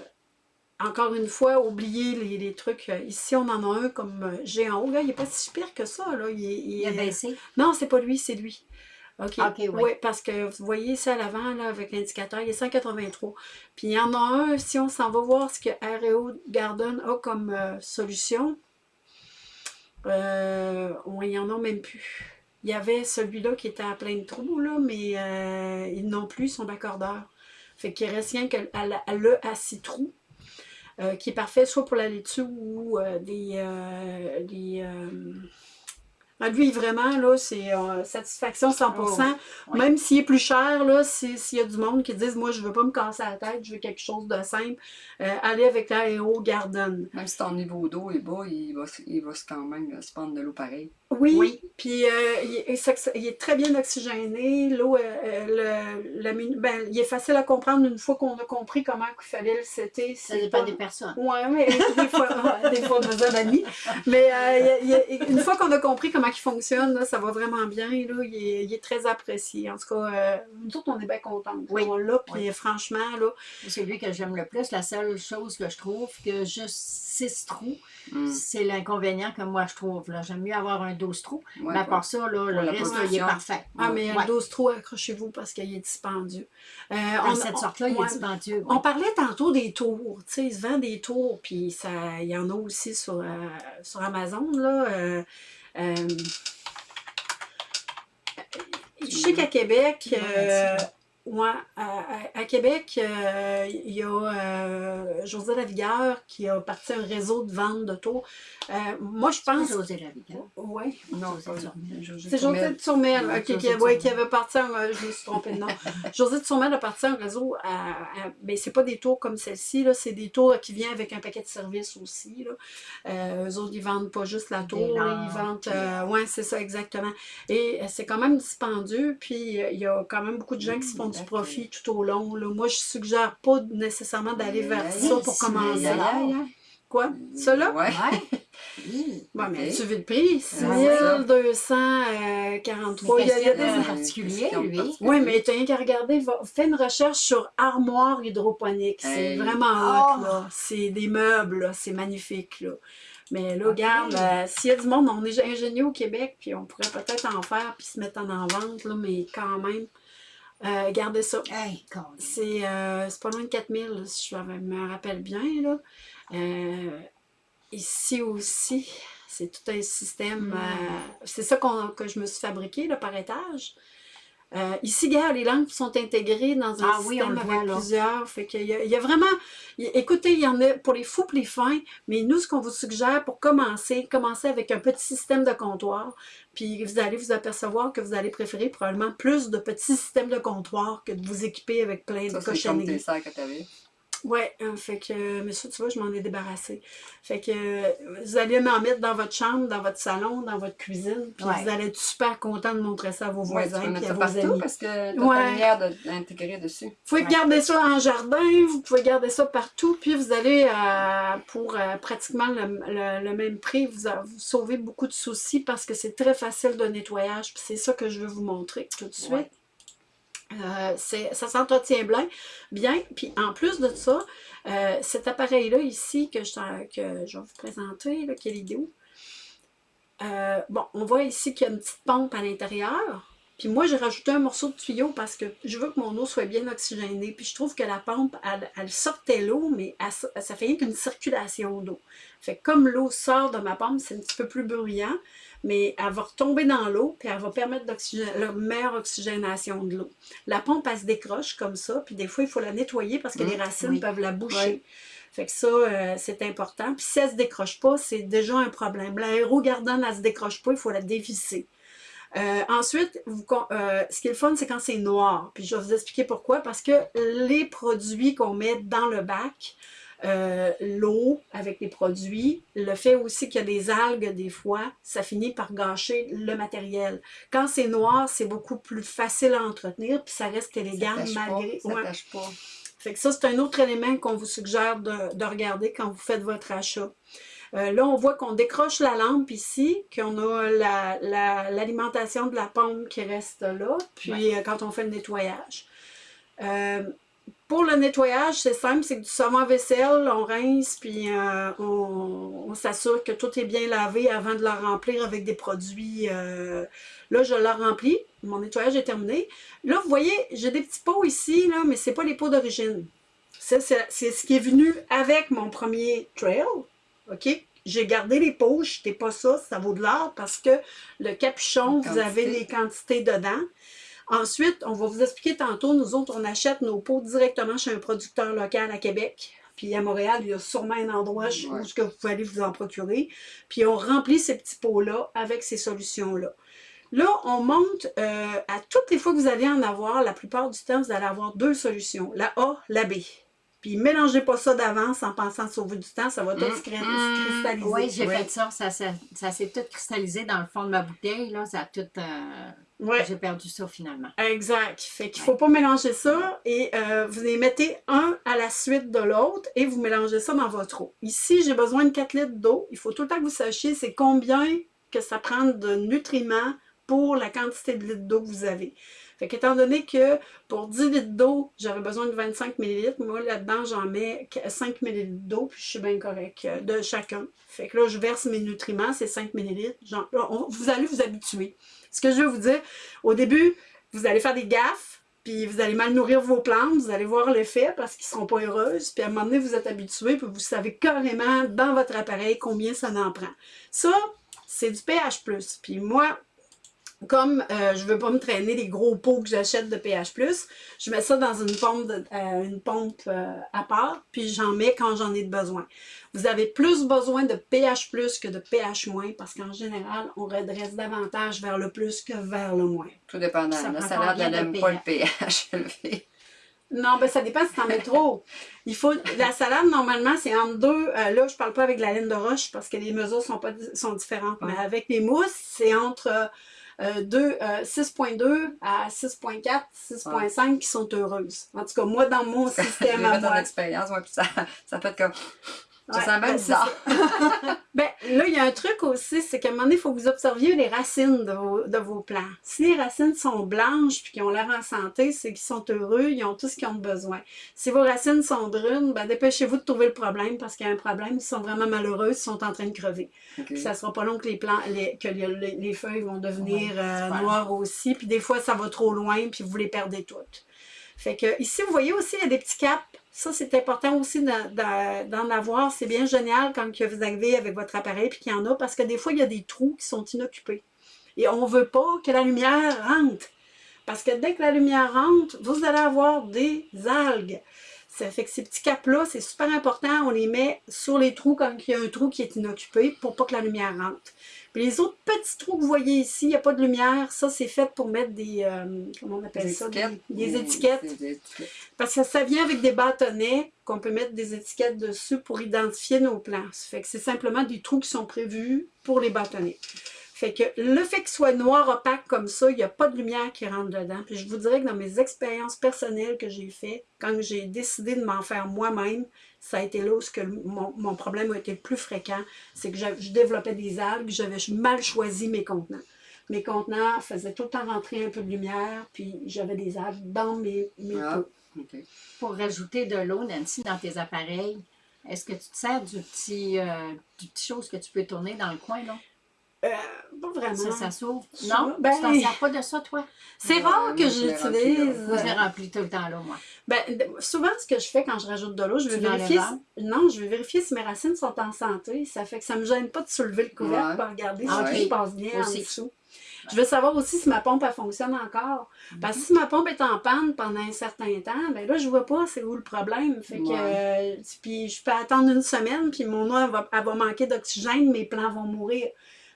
encore une fois, oubliez les, les trucs. Ici, on en a un comme euh, géant haut. Là, il n'est pas si pire que ça. Là. Il, est- il Il a est- baissé. Non, c'est pas lui, c'est lui. OK. Ok, ouais. Oui, parce que vous voyez ici à l'avant, là, avec l'indicateur, il est 183. Puis il y en a un, si on s'en va voir ce que Aero Garden a comme euh, solution, euh, on- il y en a même plus. Il y avait celui-là qui était à plein de trous, là, mais euh, ils n'ont plus son accordeur. Fait qu'il reste rien que à la- à le à six trous, qui est parfait soit pour la laitue ou des, des, Ah, lui, vraiment, là, c'est euh, satisfaction 100%. Même s'il est plus cher, là, s'il y a du monde qui disent « Moi, je veux pas me casser la tête, je veux quelque chose de simple euh, allez avec l'Aéro Garden. » Même si ton niveau d'eau est bas, il va, il va quand même se prendre de l'eau pareil. Oui, puis euh, il, est, très bien oxygéné. L'eau, ben, il est facile à comprendre une fois qu'on a compris comment il fallait le setter. Ça dépend des personnes. Oui, mais des fois, des fois besoin d'amis. Mais une fois qu'on a compris comment qui fonctionne, ça va vraiment bien. Là, il, est, très apprécié. En tout cas, euh, nous autres, on est bien contents. Oui. On l'a, puis franchement, là... C'est lui que j'aime le plus. La seule chose que je trouve, que juste six trous, mm. c'est l'inconvénient que moi, je trouve. J'aime mieux avoir un 12 trous. mais à part ça, là, le reste, il est parfait. Ah, mais un 12 trous, accrochez-vous parce qu'il est dispendieux. Euh, on, cette sorte-là, il est dispendieux. On parlait tantôt des tours. Tu sais, il se vend des tours, puis il y en a aussi sur, euh, sur Amazon, là. Euh, je sais qu'à Québec, euh, Ouais, à, Québec, euh, il y a euh, José Lavigueur qui a parti un réseau de vente d'auto. Euh, moi, je pense... José Lavigueur? Oui. Non, c'est José de Sourmel qui, qui, avait parti, un, je me suis trompée de nom. José de Sourmel a parti un réseau, à, ben, c'est pas des tours comme celle-ci, c'est des tours qui viennent avec un paquet de services aussi. Là. eux autres, ils vendent pas juste la tour, ils vendent... oui, c'est ça, exactement. Et c'est quand même dispendieux, puis il y a quand même beaucoup de gens qui se font du profit tout au long. Là. Moi, je suggère pas nécessairement d'aller vers ça pour commencer. Quoi? Ça Ouais. bon, mais tu veux le prix? 6243. Il y a, des particuliers, lui. Oui, mais tu n'as rien qu'à regarder. Fais une recherche sur armoire hydroponique. C'est vraiment hot, là. Oh! C'est des meubles, C'est magnifique, là. Mais là, regarde, euh, s'il y a du monde, on est ingénieux au Québec, puis on pourrait peut-être en faire, puis se mettre en vente, là, mais quand même, euh, gardez ça. Euh, c'est pas loin de 4000, si je me rappelle bien. Là. Euh, ici aussi, c'est tout un système. Mm. c'est ça que je me suis fabriqué là, par étage. Euh, ici, gars, les langues sont intégrées dans un ah, système avec plusieurs. Fait qu'il y, y a vraiment... écoutez, il y en a pour les fous les fins, mais nous, ce qu'on vous suggère pour commencer, commencer avec un petit système de comptoir, puis vous allez vous apercevoir que vous allez préférer probablement plus de petits systèmes de comptoir que de vous équiper avec plein de cochonneries. Oui, hein, fait que, mais ça, tu vois, je m'en ai débarrassé. Fait que vous allez m'en mettre dans votre chambre, dans votre salon, dans votre cuisine, puis vous allez être super content de montrer ça à vos voisins et à vos amis. parce que tu as lumière d'intégrer dessus. Vous pouvez garder ça en jardin, vous pouvez garder ça partout, puis vous allez, euh, pour euh, pratiquement le, même prix, vous, vous sauvez beaucoup de soucis parce que c'est très facile de nettoyage, puis c'est ça que je veux vous montrer tout de suite. Euh, ça s'entretient bien, bien. Puis en plus de ça, euh, cet appareil-là ici que je, vais vous présenter, là, qui est l'idée euh, bon, on voit ici qu'il y a une petite pompe à l'intérieur. Puis moi, j'ai rajouté un morceau de tuyau parce que je veux que mon eau soit bien oxygénée. Puis je trouve que la pompe, elle, sortait l'eau, mais ça fait qu'une circulation d'eau. Fait que comme l'eau sort de ma pompe, c'est un petit peu plus bruyant mais elle va retomber dans l'eau, puis elle va permettre la meilleure oxygénation de l'eau. La pompe, elle se décroche comme ça, puis des fois, il faut la nettoyer parce que les mmh, racines peuvent la boucher. Fait que ça, euh, c'est important. Puis si elle ne se décroche pas, c'est déjà un problème. L'aérogardane, elle ne se décroche pas, il faut la dévisser. Euh, ensuite, euh, ce qui est le fun, c'est quand c'est noir. Puis je vais vous expliquer pourquoi. Parce que les produits qu'on met dans le bac, euh, l'eau avec les produits, le fait aussi qu'il y a des algues des fois, ça finit par gâcher le matériel. Quand c'est noir, c'est beaucoup plus facile à entretenir, puis ça reste élégant malgré... Pas, ça pas. Fait que ça, c'est un autre élément qu'on vous suggère de, regarder quand vous faites votre achat. Euh, là, on voit qu'on décroche la lampe ici, qu'on a l'alimentation de la pompe qui reste là, puis euh, quand on fait le nettoyage. Pour le nettoyage, c'est simple, c'est du savon à vaisselle, on rince, puis euh, on, s'assure que tout est bien lavé avant de la remplir avec des produits. Euh, là, je la remplis, mon nettoyage est terminé. Là, vous voyez, j'ai des petits pots ici, là, mais ce n'est pas les pots d'origine. C'est ce qui est venu avec mon premier trail, OK? J'ai gardé les pots, je pas ça, ça vaut de l'or parce que le capuchon, vous avez les quantités dedans. Ensuite, on va vous expliquer tantôt, nous autres, on achète nos pots directement chez un producteur local à Québec. puis à Montréal, il y a sûrement un endroit où que vous pouvez aller vous en procurer. Puis on remplit ces petits pots-là avec ces solutions-là. Là, on monte euh, à toutes les fois que vous allez en avoir, la plupart du temps, vous allez avoir deux solutions, la A, la B. Puis mélangez pas ça d'avance en pensant sauver du temps, ça va tout se, mmh. cristalliser. Oui, j'ai fait ça, ça, s'est tout cristallisé dans le fond de ma bouteille, là, ça a tout... Euh, j'ai perdu ça finalement. Exact. Fait qu'il ne faut pas mélanger ça et euh, vous les mettez un à la suite de l'autre et vous mélangez ça dans votre eau. Ici, j'ai besoin de 4 litres d'eau. Il faut tout le temps que vous sachiez c'est combien que ça prend de nutriments pour la quantité de litres d'eau que vous avez. Fait qu'étant donné que pour 10 litres d'eau, j'aurais besoin de 25 ml, moi là-dedans, j'en mais 5 ml d'eau, puis je suis bien correct euh, de chacun. Fait que là, je verse mes nutriments, c'est 5 ml. vous allez vous habituer. Ce que je veux vous dire, au début, vous allez faire des gaffes, puis vous allez mal nourrir vos plantes, vous allez voir l'effet parce qu'ils ne seront pas heureuses, puis à un moment donné, vous êtes habitué, puis vous savez carrément dans votre appareil combien ça en prend. Ça, c'est du pH+. Puis moi, comme euh, je ne veux pas me traîner les gros pots que j'achète de pH+, je mets ça dans une pompe, euh, une pompe euh, à part, puis j'en mets quand j'en ai besoin. Vous avez plus besoin de pH+, que de pH-, parce qu'en général, on redresse davantage vers le plus que vers le moins. Tout dépendant. La salade, elle n'aime pas le pH élevé. Non, ben ça dépend si t'en mets trop. Il faut, la salade, normalement, c'est entre deux. là, je parle pas avec la laine de roche parce que les mesures sont, pas, sont différentes. Mais avec les mousses, c'est entre 6.2 euh, à 6.4, 6.5 qui sont heureuses. En tout cas, moi, dans mon système à moi. expérience, ouais, puis ça, ça peut être comme ça ben, bizarre. ben, là, il y a un truc aussi, c'est qu'à un moment donné, il faut que vous observiez les racines de vos, de vos plants. Si les racines sont blanches puis qu'ils ont l'air en santé, c'est qu'ils sont heureux, ils ont tout ce qu'ils ont besoin. Si vos racines sont brunes, ben, dépêchez-vous de trouver le problème parce qu'il y a un problème, ils sont vraiment malheureux, ils sont en train de crever. Ça ne sera pas long que les, plants, les, que les, les feuilles vont devenir euh, noires aussi, puis des fois, ça va trop loin, puis vous les perdez toutes. Fait que ici, vous voyez aussi, il y a des petits caps ça, c'est important aussi d'en avoir. C'est bien génial quand vous arrivez avec votre appareil et qu'il y en a, parce que des fois, il y a des trous qui sont inoccupés. Et on ne veut pas que la lumière rentre. Parce que dès que la lumière rentre, vous allez avoir des algues. Ça fait que ces petits caps-là, c'est super important. On les met sur les trous quand il y a un trou qui est inoccupé pour pas que la lumière rentre les autres petits trous que vous voyez ici, il n'y a pas de lumière. Ça, c'est fait pour mettre des, euh, comment on appelle ça? Des, étiquettes. Parce que ça vient avec des bâtonnets qu'on peut mettre des étiquettes dessus pour identifier nos plants. fait que c'est simplement des trous qui sont prévus pour les bâtonnets. Fait que le fait qu'il soit noir opaque comme ça, il n'y a pas de lumière qui rentre dedans. Puis je vous dirais que dans mes expériences personnelles que j'ai faites, quand j'ai décidé de m'en faire moi-même, ça a été là où mon, problème a été le plus fréquent. C'est que je développais des algues, j'avais mal choisi mes contenants. Mes contenants faisaient tout le temps rentrer un peu de lumière, puis j'avais des algues dans mes, mes ah, Pour rajouter de l'eau, Nancy, dans tes appareils, est-ce que tu te sers du petit, euh, du petit chose que tu peux tourner dans le coin, là? Euh, pas vraiment. Ça, ça s'ouvre. Non? Ben, tu t'en sers pas de ça, toi? C'est rare que j'utilise. Moi, je l'ai rempli tout le temps, là, moi. Ben, souvent, ce que je fais quand je rajoute de l'eau, je vais vérifier... non, je vais vérifier si mes racines sont en santé. Ça fait que ça me gêne pas de soulever le couvercle pour regarder si je passe bien en dessous. Je veux savoir aussi si ma pompe elle fonctionne encore. Parce que si ma pompe est en panne pendant un certain temps, ben là, je vois pas c'est où le problème. Fait que, euh, puis je peux attendre une semaine, puis mon eau va, elle va manquer d'oxygène, mes plants vont mourir.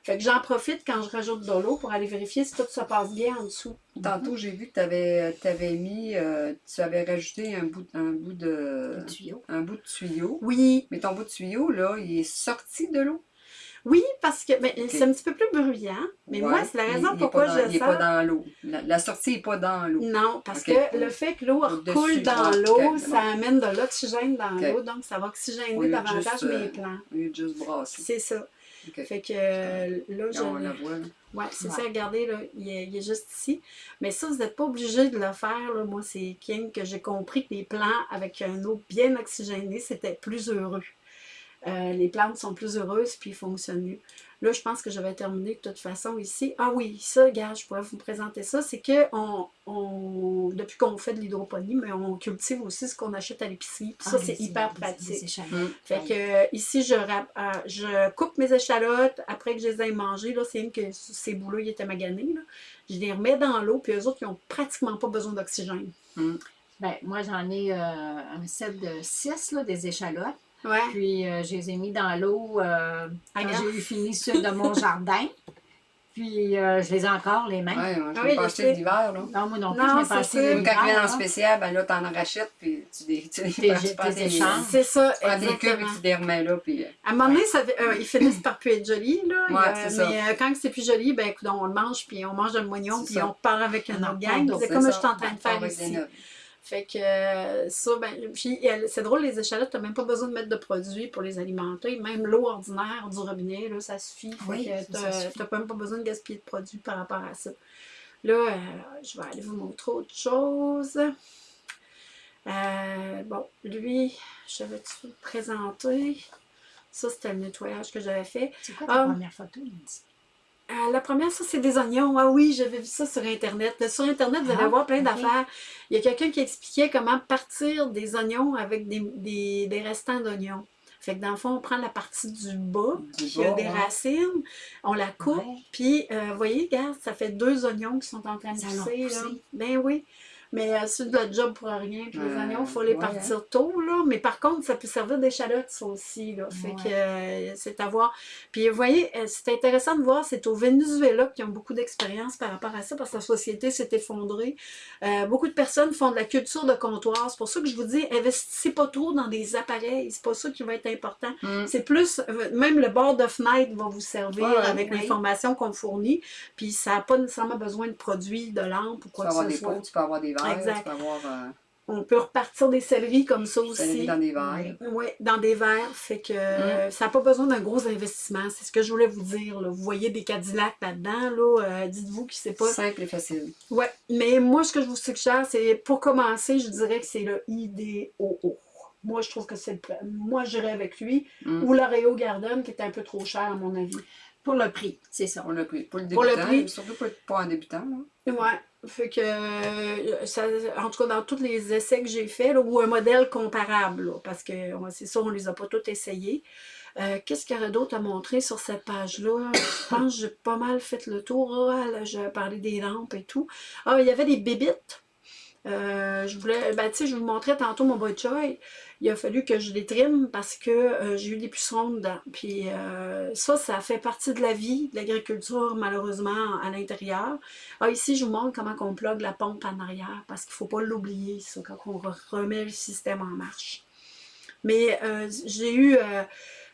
Fait que j'en profite quand je rajoute de l'eau pour aller vérifier si tout se passe bien en dessous. Tantôt, j'ai vu que tu avais, avais, mis, euh, tu avais rajouté un bout, un bout de... tuyau. Un bout de tuyau. Oui. Mais ton bout de tuyau, là, il est sorti de l'eau. Oui, parce que ben, c'est un petit peu plus bruyant, mais moi, c'est la raison pourquoi je je Il n'est pas dans l'eau. La, sortie n'est pas dans l'eau. Non, parce que le fait que l'eau coule dans l'eau, ça amène de l'oxygène dans l'eau, donc ça va oxygéner davantage mes plants. Oui, juste brasser. C'est ça. Fait que euh, là, je... On la voit, Oui, c'est ça, regardez, là, il est, juste ici. Mais ça, vous n'êtes pas obligé de le faire. Là. Moi, c'est King que j'ai compris que les plants avec une eau bien oxygénée, c'était plus heureux. Euh, les plantes sont plus heureuses puis fonctionnent mieux. Là, je pense que je vais terminer de toute façon ici. Ah oui, ça, regarde, je pourrais vous présenter ça. C'est que on, depuis qu'on fait de l'hydroponie, mais on cultive aussi ce qu'on achète à l'épicerie. ça, ah, c'est hyper pratique. Mmh. Fait que euh, ici, je, euh, je coupe mes échalotes après que je les ai mangées. Là, c'est que ces bouts-là, ils étaient maganés. Je les remets dans l'eau, puis eux autres, ils n'ont pratiquement pas besoin d'oxygène. Mmh. Ben, moi, j'en ai un set de 6, des échalotes. Ouais. Puis, je les ai mis dans l'eau quand j'ai eu fini ceux de mon jardin. Puis, euh, je les ai encore, les mains. Oui, moi, je Ah oui, pas je là. Non, moi non plus, Non, je n'ai c'est pas acheté ça. de Ou quand il vient en l'hiver, spécial, ben là, t'en rachètes, puis tu les, tu. C'est ça, tu prends tes cubes et exactement. tu les remets là, puis... euh, À un moment donné, ça, euh, ils finissent par plus être jolis, là. Ouais, Euh, c'est ça. mais euh, quand c'est plus joli, ben écoute, on le mange, puis on mange le moignon, puis ça. on part avec en autre gang. C'est comme je suis en train de faire des ici. Fait que euh, ça, ben, puis c'est drôle, les échalotes, t'as même pas besoin de mettre de produits pour les alimenter. Même l'eau ordinaire du robinet, là, ça suffit. Fait Oui, t'as même pas besoin de gaspiller de produits par rapport à ça. Là, euh, je vais aller vous montrer autre chose. Euh, bon, lui, je vais-tu présenter? Ça, c'était le nettoyage que j'avais fait. C'est quoi ta Ah. première photo, Nancy? Euh, la première, ça, c'est des oignons. Ah oui, j'avais vu ça sur Internet. Là, sur Internet, vous allez Ah, voir plein d'affaires. Il y a quelqu'un qui expliquait comment partir des oignons avec des, des- des restants d'oignons. Fait que dans le fond, on prend la partie du bas, Du qui a des ouais. racines, on la coupe, puis, euh, vous voyez, regarde, ça fait deux oignons qui sont en train de pousser. là. Ben oui. Mais euh, c'est de la job pour rien. Puis les Euh, oignons, il faut les ouais, partir tôt, là. Mais par contre, ça peut servir d'échalote, ça aussi, là. Fait Ouais. que euh, c'est à voir. Puis vous voyez, euh, c'est intéressant de voir, c'est au Venezuela qui ont beaucoup d'expérience par rapport à ça, parce que la société s'est effondrée. Euh, beaucoup de personnes font de la culture de comptoir. C'est pour ça que je vous dis, investissez pas trop dans des appareils. C'est pas ça qui va être important. Hum. C'est plus, euh, même le bord de fenêtre va vous servir Ouais, avec oui. l'information qu'on fournit. Puis ça n'a pas nécessairement besoin de produits, de lampes ou Tu peux quoi que ce soit. tu peux avoir des verres, Exact. tu peux avoir euh, On peut repartir des céleris comme ça aussi. céleri dans des verres. Oui, dans des verres. Fait que Mm. ça n'a pas besoin d'un gros investissement. C'est ce que je voulais vous dire. là. Vous voyez des Cadillacs là-dedans. Là, euh, Dites-vous que c'est pas. Simple et facile. Ouais, mais moi, ce que je vous suggère, c'est pour commencer, je dirais que c'est le IDOO. Moi, je trouve que c'est le. Moi, j'irais avec lui. Hum. Ou l'Oreo Garden, qui est un peu trop cher, à mon avis. Pour le prix, c'est ça. Pour le prix. Pour le Pour le débutant, prix. surtout pas, pas en débutant. Là. Ouais. Fait que, euh, ça, en tout cas, dans tous les essais que j'ai faits, ou un modèle comparable, là, parce que c'est ça, on les a pas tous essayés. Euh, Qu'est-ce qu'il y aurait d'autre à montrer sur cette page-là? Je pense que j'ai pas mal fait le tour. Ah, là, j'ai parlé des lampes et tout. Ah, il y avait des bébites. Euh, je voulais, ben, tu sais, je vous montrais tantôt mon boy choy. Il a fallu que je les trime parce que euh, j'ai eu des pucerons dedans. Puis euh, ça, ça fait partie de la vie de l'agriculture, malheureusement, à l'intérieur. Ah, ici, je vous montre comment on plug la pompe en arrière parce qu'il ne faut pas l'oublier, ça, quand on re- remet le système en marche. Mais j'ai eu.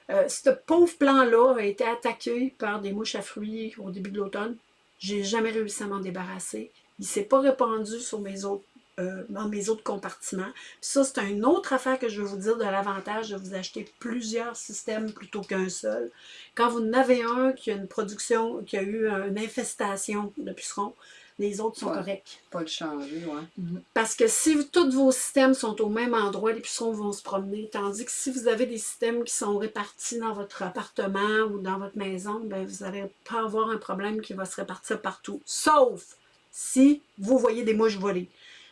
ce pauvre plan-là a été attaqué par des mouches à fruits au début de l'automne. J'ai jamais réussi à m'en débarrasser. Il s'est pas répandu sur mes autres, euh, dans mes autres compartiments. Puis ça, c'est une autre affaire que je veux vous dire de l'avantage de vous acheter plusieurs systèmes plutôt qu'un seul. Quand vous en avez un qui a une production, qui a eu une infestation de pucerons, les autres sont Ouais. corrects. Pas le changer, ouais. Parce que si tous vos systèmes sont au même endroit, les pucerons vont se promener. Tandis que si vous avez des systèmes qui sont répartis dans votre appartement ou dans votre maison, ben vous n'allez pas avoir un problème qui va se répartir partout. Sauf si vous voyez des mouches voler.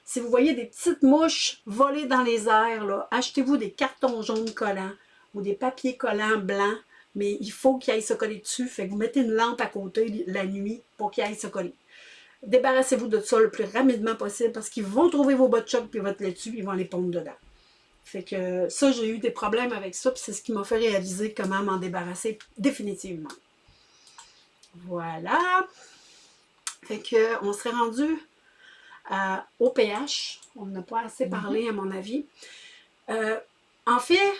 Si vous voyez des petites mouches voler dans les airs, achetez-vous des cartons jaunes collants ou des papiers collants blancs, mais il faut qu'ils aillent se coller dessus. Fait que vous mettez une lampe à côté la nuit pour qu'ils aillent se coller. Débarrassez-vous de ça le plus rapidement possible parce qu'ils vont trouver vos bas de choc puis votre laitue ils vont les pondre dedans. Fait que ça, j'ai eu des problèmes avec ça puis c'est ce qui m'a fait réaliser comment m'en débarrasser définitivement. Voilà. Fait que on serait rendu à- au pH. On n'a pas assez parlé à mon avis. Euh, en fait,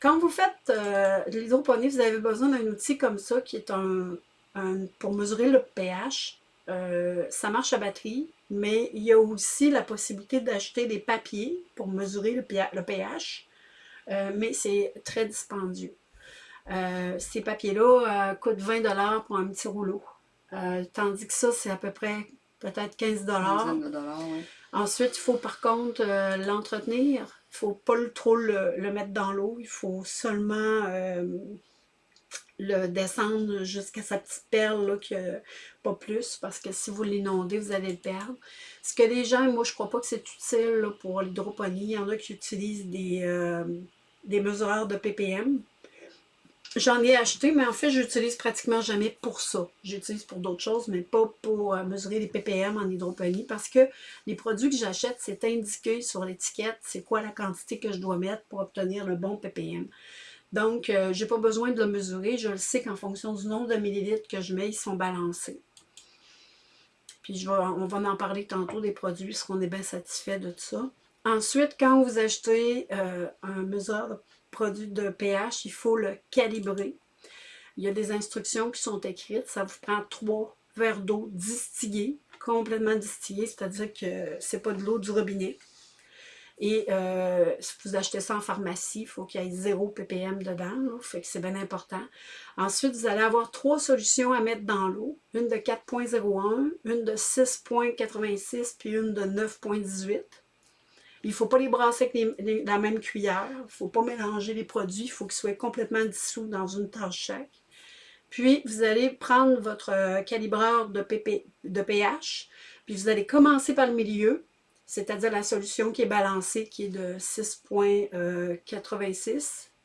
quand vous faites euh, de l'hydroponie, vous avez besoin d'un outil comme ça qui est un, un- pour mesurer le pH. Euh, ça marche à batterie, mais il y a aussi la possibilité d'acheter des papiers pour mesurer le, pH, le pH, euh, mais c'est très dispendieux. Ces papiers-là coûtent 20 pour un petit rouleau, Euh, tandis que ça, c'est à peu près peut-être 15 Une dizaine de dollars, ouais. Ensuite, il faut par contre euh, l'entretenir. Il ne faut pas le- trop le, le mettre dans l'eau. Il faut seulement euh, le descendre jusqu'à sa petite perle, là, que, pas plus, parce que si vous l'inondez, vous allez le perdre. Ce que les gens, moi je crois pas que c'est utile là, pour l'hydroponie. Il y en a qui utilisent des, euh, des mesureurs de ppm. J'en ai acheté, mais en fait, j'utilise pratiquement jamais pour ça. J'utilise pour d'autres choses, mais pas pour euh, mesurer les ppm en hydroponie parce que les produits que j'achète, c'est indiqué sur l'étiquette c'est quoi la quantité que je dois mettre pour obtenir le bon ppm. Donc, euh, je n'ai pas besoin de le mesurer. Je le sais qu'en fonction du nombre de millilitres que je mets, ils sont balancés. Puis, on va en parler tantôt des produits, si on est bien satisfait de tout ça. Ensuite, quand vous achetez euh, un mesure produit de pH, il faut le calibrer. Il y a des instructions qui sont écrites. Ça vous prend trois verres d'eau distillés, complètement distillés, c'est-à-dire que c'est pas de l'eau du robinet. Et euh, si vous achetez ça en pharmacie, il faut qu'il y ait 0 ppm dedans, fait que c'est bien important. Ensuite, vous allez avoir trois solutions à mettre dans l'eau. Une de 4.01, une de 6.86, puis une de 9.18. Il ne faut pas les brasser avec la même cuillère. Il ne faut pas mélanger les produits. Il faut qu'ils soient complètement dissous dans une tasse chaque. Puis, vous allez prendre votre euh, calibreur de, pH, puis vous allez commencer par le milieu, c'est-à-dire la solution qui est balancée, qui est de 6.86. Euh,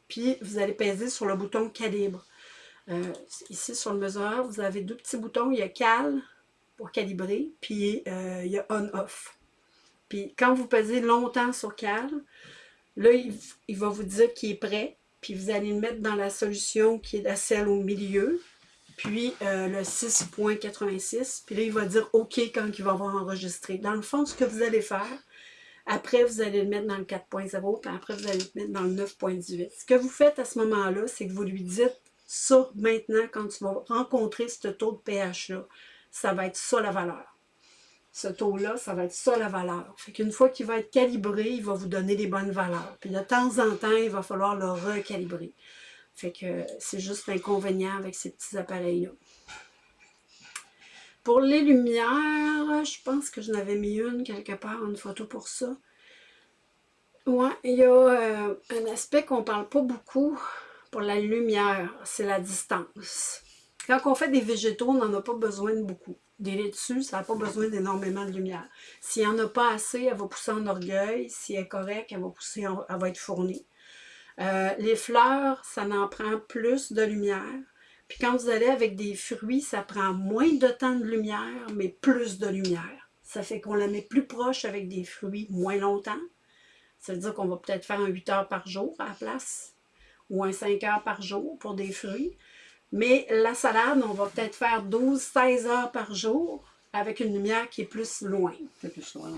puis, vous allez peser sur le bouton calibre. Euh, ici, sur le mesureur, vous avez deux petits boutons. Il y a Cal pour calibrer, puis il y a On-Off. Puis quand vous pesez longtemps sur cal, là, il, va vous dire qu'il est prêt. Puis vous allez le mettre dans la solution qui est la celle au milieu. Puis euh, le 6.86. Puis là, il va dire OK quand il va avoir enregistré. Dans le fond, ce que vous allez faire, après, vous allez le mettre dans le 4.0, puis après, vous allez le mettre dans le 9.18. Ce que vous faites à ce moment-là, c'est que vous lui dites ça maintenant, quand tu vas rencontrer ce taux de pH-là, ça va être ça la valeur ce taux-là, ça va être ça la valeur. Fait qu'une fois qu'il va être calibré, il va vous donner les bonnes valeurs. Puis de temps en temps, il va falloir le recalibrer. Fait que c'est juste l'inconvénient avec ces petits appareils-là. Pour les lumières, je pense que je n'avais mis une quelque part, une photo pour ça. Ouais, il y a euh, un aspect qu'on ne parle pas beaucoup pour la lumière, c'est la distance. Quand on fait des végétaux, on n'en a pas besoin de beaucoup des laitues, ça n'a pas besoin d'énormément de lumière. S'il n'y en a pas assez, elle va pousser en orgueil. Si elle est correcte, elle va pousser, elle va être fournie. Euh, les fleurs, ça en prend plus de lumière. Puis quand vous allez avec des fruits, ça prend moins de temps de lumière, mais plus de lumière. Ça fait qu'on la met plus proche avec des fruits moins longtemps. Ça veut dire qu'on va peut-être faire un 8 heures par jour à la place, ou un 5 heures par jour pour des fruits. Mais la salade, on va peut-être faire 12-16 heures par jour avec une lumière qui est plus loin. C'est plus loin,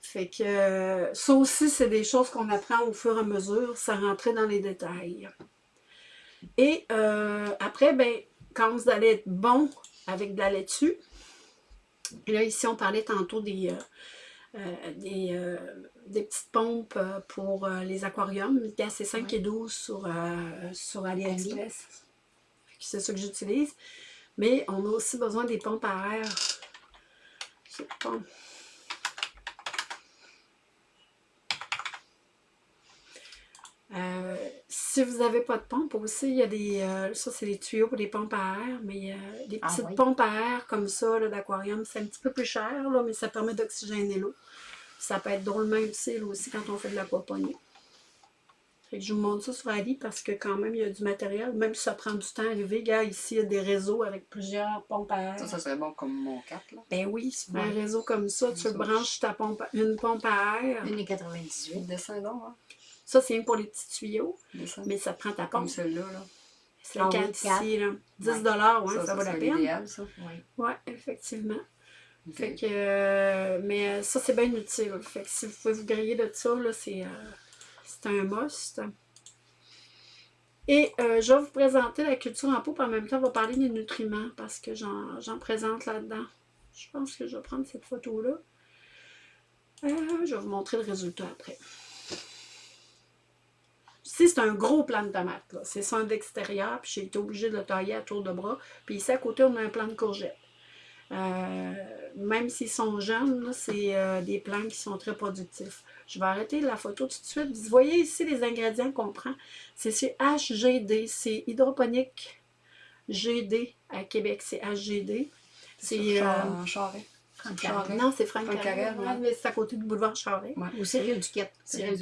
Fait que ça aussi, c'est des choses qu'on apprend au fur et à mesure, sans rentrer dans les détails. Et euh, après, ben, quand vous allez être bon avec de la laitue, là ici on parlait tantôt des, euh, euh, des, petites pompes pour les aquariums, c'est 5 et 12 sur, sur AliExpress c'est ça que j'utilise. Mais on a aussi besoin des pompes à air. Euh, si vous n'avez pas de pompe aussi, il y a des, euh, ça c'est des tuyaux pour des pompes à air, mais euh, des ah petites pompes à air comme ça d'aquarium, c'est un petit peu plus cher, là, mais ça permet d'oxygéner l'eau. Ça peut être drôlement utile aussi quand on fait de l'aquaponie je vous montre ça sur Ali parce que quand même, il y a du matériel. Même si ça prend du temps à arriver, regarde, ici, il y a des réseaux avec plusieurs pompes à air. Ça, ça serait bon comme mon 4, là. Ben oui, c'est un réseau comme ça, tu branches ta pompe, une pompe à air. Une 98. Descendons, hein? Ça, c'est pour les petits tuyaux. Mais ça prend ta pompe. Comme celle-là, là. C'est le 4 ici, là. 10 ouais. ouais, ça, vaut la peine. idéal, ça. Oui, ouais, effectivement. Fait que, euh, mais ça, c'est bien utile. Fait que si vous pouvez vous griller de ça, là, c'est... Euh, c'est un must. Et euh, je vais vous présenter la culture en pot, puis en même temps, on va parler des nutriments parce que j'en présente là-dedans. Je pense que je vais prendre cette photo-là. Euh, je vais vous montrer le résultat après. Ici, c'est un gros plant de tomate. C'est ça d'extérieur, puis j'ai été obligée de le tailler à tour de bras. Puis ici, à côté, on a un plant de courgettes. Euh, même s'ils sont jeunes, c'est des plants qui sont très productifs. Je vais arrêter la photo tout de suite. Vous voyez ici les ingrédients qu'on prend. C'est HGD, c'est hydroponique GD à Québec, c'est HGD. C'est euh, Charret. Non, c'est Franck Carrel, mais c'est à côté du boulevard Charret. Ou Cyril Duquette. Cyril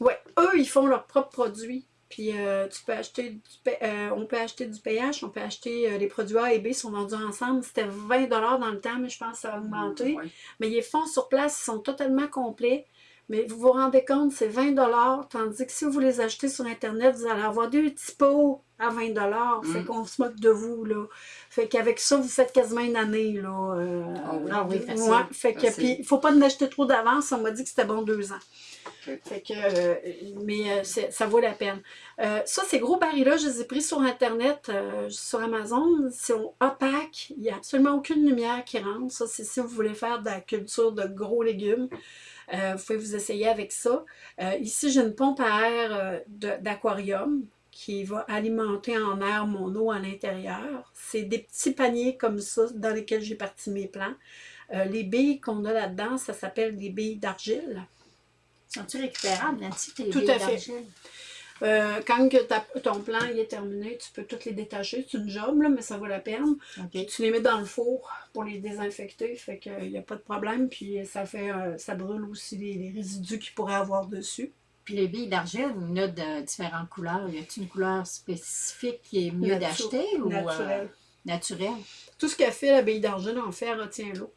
Oui, eux, ils font leurs propres produits. Puis euh, tu peux acheter euh, on peut acheter du pH, on peut acheter les produits A et B sont vendus ensemble. C'était 20 dans le temps, mais je pense que ça a augmenté. Mais les fonds sur place sont totalement complets. Mais vous vous rendez compte, c'est 20 tandis que si vous les achetez sur Internet, vous allez avoir deux petits pots à 20 mm. Fait qu'on se moque de vous, là. Fait qu'avec ça, vous faites quasiment une année, là. Euh, ah oui, ah oui fait que, puis, il faut pas en acheter trop d'avance. On m'a dit que c'était bon deux ans. Fait que, euh, mais euh, ça vaut la peine. ça, ces gros barils-là, je les ai pris sur Internet, sur Amazon. Ils sont opaques. Il n'y a absolument aucune lumière qui rentre. Ça, c'est si vous voulez faire de la culture de gros légumes. vous pouvez vous essayer avec ça. ici, j'ai une pompe à air d'aquarium qui va alimenter en air mon eau à l'intérieur. C'est des petits paniers comme ça dans lesquels j'ai parti mes plants. Euh, les billes qu'on a là-dedans, ça s'appelle des billes d'argile. Sont-ils récupérables, Nancy, tes Tout billes à fait. Euh, quand que ton plan est terminé, tu peux toutes les détacher. C'est une job, là, mais ça vaut la peine. Tu les mets dans le four pour les désinfecter, fait qu'il n'y a pas de problème. Puis ça fait euh, ça brûle aussi les, les résidus qu'il pourrait avoir dessus. Puis les billes d'argile, il y en a de différentes couleurs. Y a-t-il une couleur spécifique qui est mieux d'acheter ou naturelle? Euh, naturelle? Tout ce qu'elle fait, la bille d'argile, en fait, elle retient l'eau.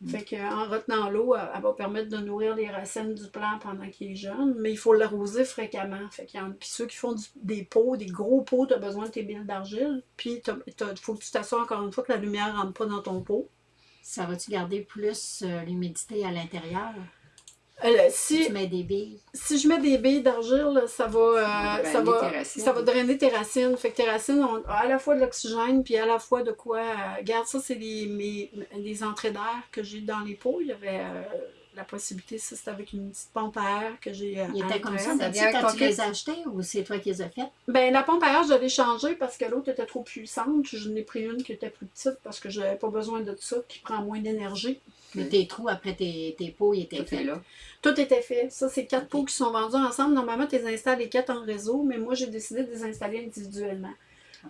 Mm. Fait qu'en retenant l'eau, elle, va permettre de nourrir les racines du plant pendant qu'il est jeune, mais il faut l'arroser fréquemment. Fait qu'il y puis ceux qui font des pots, des gros pots, tu as besoin de tes billes d'argile, puis il faut que tu t'assures encore une fois que la lumière ne rentre pas dans ton pot. Ça va-tu garder plus euh, l'humidité à l'intérieur? Euh, si, tu mets des billes. Si je mets des billes d'argile, ça va, euh, ça, va, ça va drainer tes racines. Fait que tes racines ont à la fois de l'oxygène, puis à la fois de quoi. Euh, regarde, ça, c'est les, les entrées d'air que j'ai dans les pots. Il y avait la possibilité, ça, c'était avec une petite pompe à air que j'ai. Il était comme ça, ça quand tu les as achetés ou c'est toi qui les as faites? Ben, la pompe à air, je l'ai changée parce que l'autre était trop puissante. Je n'ai pris une qui était plus petite parce que je n'avais pas besoin de ça, qui prend moins d'énergie. Mais tes trous après tes, tes pots, ils étaient faits. là. Tout était fait. Ça, c'est quatre pots qui sont vendus ensemble. Normalement, tu les installes les quatre en réseau, mais moi, j'ai décidé de les installer individuellement.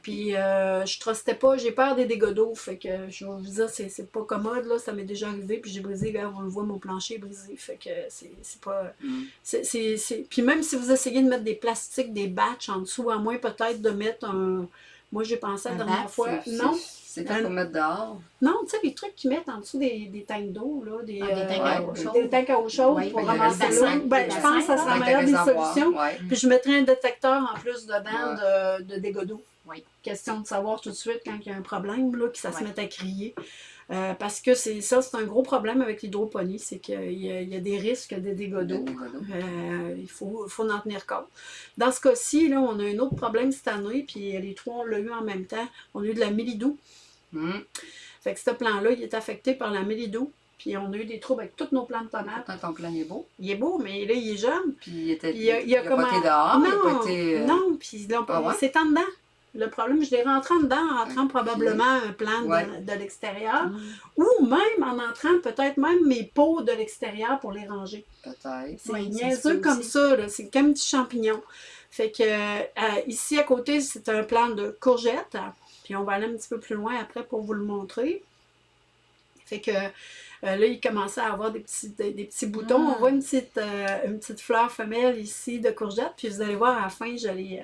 Puis, euh, je trustais pas, j'ai peur des dégâts d'eau. Fait que, je vais vous dire, c'est pas commode, là. Ça m'est déjà arrivé. Puis, j'ai brisé, là, on le voit, mon plancher est brisé. Fait que, c'est pas. Mm. c'est Puis, même si vous essayez de mettre des plastiques, des batchs en dessous, à moins peut-être de mettre un. Moi, j'ai pensé la dernière fois. Non. C'est quoi pour mettre dehors? Non, tu sais, les trucs qu'ils mettent en dessous des, des tanks d'eau, là. Des, ah, des, tanks à eau chaude. Des tanks à eau chaude pour ramasser l'eau. Ben, je pense que ça serait la meilleure des solutions. Puis, je mettrais un détecteur en plus dedans de, de dégâts d'eau. Oui. Question de savoir tout de suite quand il y a un problème, là, que ça se mette à crier. Euh, parce que c'est ça, c'est un gros problème avec l'hydroponie, c'est qu'il y, a des risques de dégâts d'eau. Euh, il faut, faut, en tenir compte. Dans ce cas-ci, on a un autre problème cette année, puis les trois, on l'a eu en même temps. On a eu de la mélidou. Mm. Fait que ce plan-là, il est affecté par la mélidou. Puis on a eu des troubles avec toutes nos plantes tomates. Ton plan est beau. Il est beau, mais là, il est jeune. Puis il était. il a, il a, pas été dehors, non, il a pas été. Euh, non, puis là, ah c'est en dedans. Le problème, je l'ai rentré dedans en rentrant probablement un plan de, l'extérieur. Mm. Ou même en entrant peut-être même mes pots de l'extérieur pour les ranger. Peut-être. C'est niaiseux comme ça, c'est comme un petit champignon. Fait que euh, ici à côté, c'est un plan de courgettes. Puis on va aller un petit peu plus loin après pour vous le montrer. Fait que euh, là, il commençait à avoir des petits, des, petits boutons. On ah. voit une petite, euh, une petite fleur femelle ici de courgette. Puis vous allez voir à la fin, euh,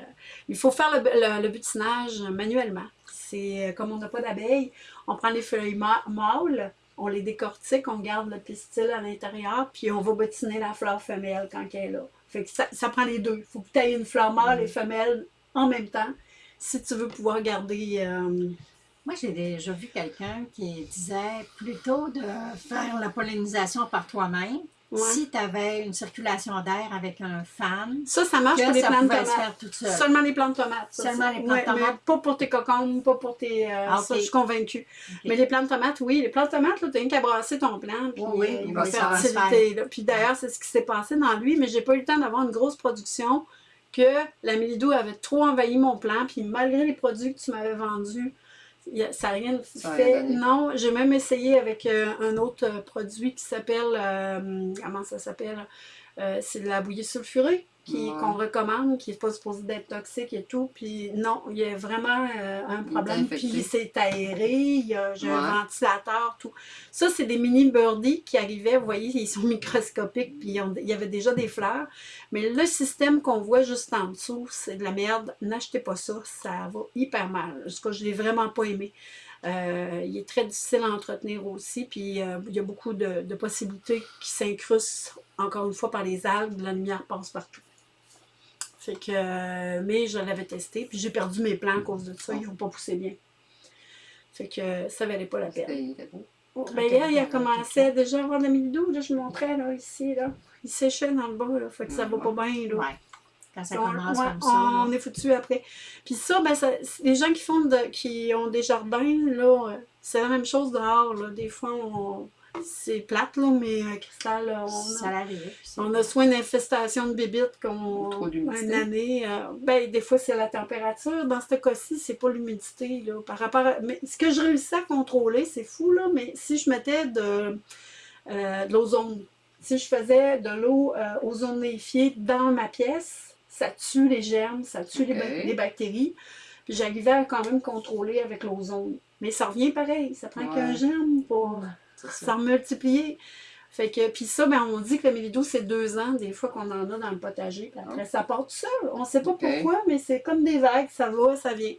il faut faire le, butinage manuellement. C'est comme on n'a pas d'abeilles, on prend les feuilles mâles, on les décortique, on garde le pistil à l'intérieur, puis on va butiner la fleur femelle quand elle est là. Fait que ça, prend les deux. Il faut que tu aies une fleur mâle et mm. femelle en même temps si tu veux pouvoir garder moi, j'ai déjà vu quelqu'un qui disait plutôt de faire la pollinisation par toi-même. Si tu avais une circulation d'air avec un fan, ça, ça marche pour les plantes tomates. Seulement les plantes de tomates. Seulement les plantes de tomates. pas pour tes cocombes, pas pour tes. Euh, ah, ça, je suis convaincue. Mais les plantes de tomates, oui. Les plantes de tomates, tu n'as qu'à brasser ton plant. Puis, oui, euh, il va faire Puis d'ailleurs, c'est ce qui s'est passé dans lui, mais j'ai pas eu le temps d'avoir une grosse production que la milidou avait trop envahi mon plant. Puis malgré les produits que tu m'avais vendus, ça n'a rien fait. non, j'ai même essayé avec euh, un autre euh, produit qui s'appelle, euh, comment ça s'appelle? c'est de la bouillie sulfurée qu'on recommande, qui n'est pas supposé d'être toxique et tout. Puis non, il y a vraiment euh, un problème. Puis c'est aéré, il y a un ventilateur, tout. Ça, c'est des mini birdies qui arrivaient, vous voyez, ils sont microscopiques, puis il y avait déjà des fleurs. Mais le système qu'on voit juste en dessous, c'est de la merde. N'achetez pas ça, ça va hyper mal. Jusqu'à je ne l'ai vraiment pas aimé. Euh, il est très difficile à entretenir aussi, puis euh, il y a beaucoup de, de possibilités qui s'incrustent, encore une fois, par les algues. La lumière passe partout. Fait que, euh, mais je l'avais testé, puis j'ai perdu mes plants à cause de ça. Ils n'ont pas poussé bien. Fait que ça valait pas la peine. Oh, ben là, il a commencé déjà à avoir de la là, je montrais, là, ici, là. Il séchait dans le bas, là, fait que ça va pas bien, là. Ouais. Quand ça commence on, comme ça. On est foutu après. Puis ça, ben, ça, les gens qui font de, qui ont des jardins, là, euh, c'est la même chose dehors, là. Des fois, on, c'est plate, là, mais euh, Cristal, on, ça a, on a soit une infestation de bébites comme une année. Euh, ben, des fois, c'est la température. Dans ce cas-ci, c'est pas l'humidité. Par rapport Mais ce que je réussis à contrôler, c'est fou, là, mais si je mettais de, euh, de l'ozone, si je faisais de l'eau ozonéifiée dans ma pièce, ça tue les germes, ça tue les, bactéries. Puis j'arrivais à quand même contrôler avec l'ozone. Mais ça revient pareil, ça prend qu'un germe pour ça multiplier. Fait que, puis ça, ben, on dit que le mélido, c'est deux ans, des fois qu'on en a dans le potager. Puis après, ah. ça part tout seul. On ne sait pas pourquoi, mais c'est comme des vagues, ça va, ça vient.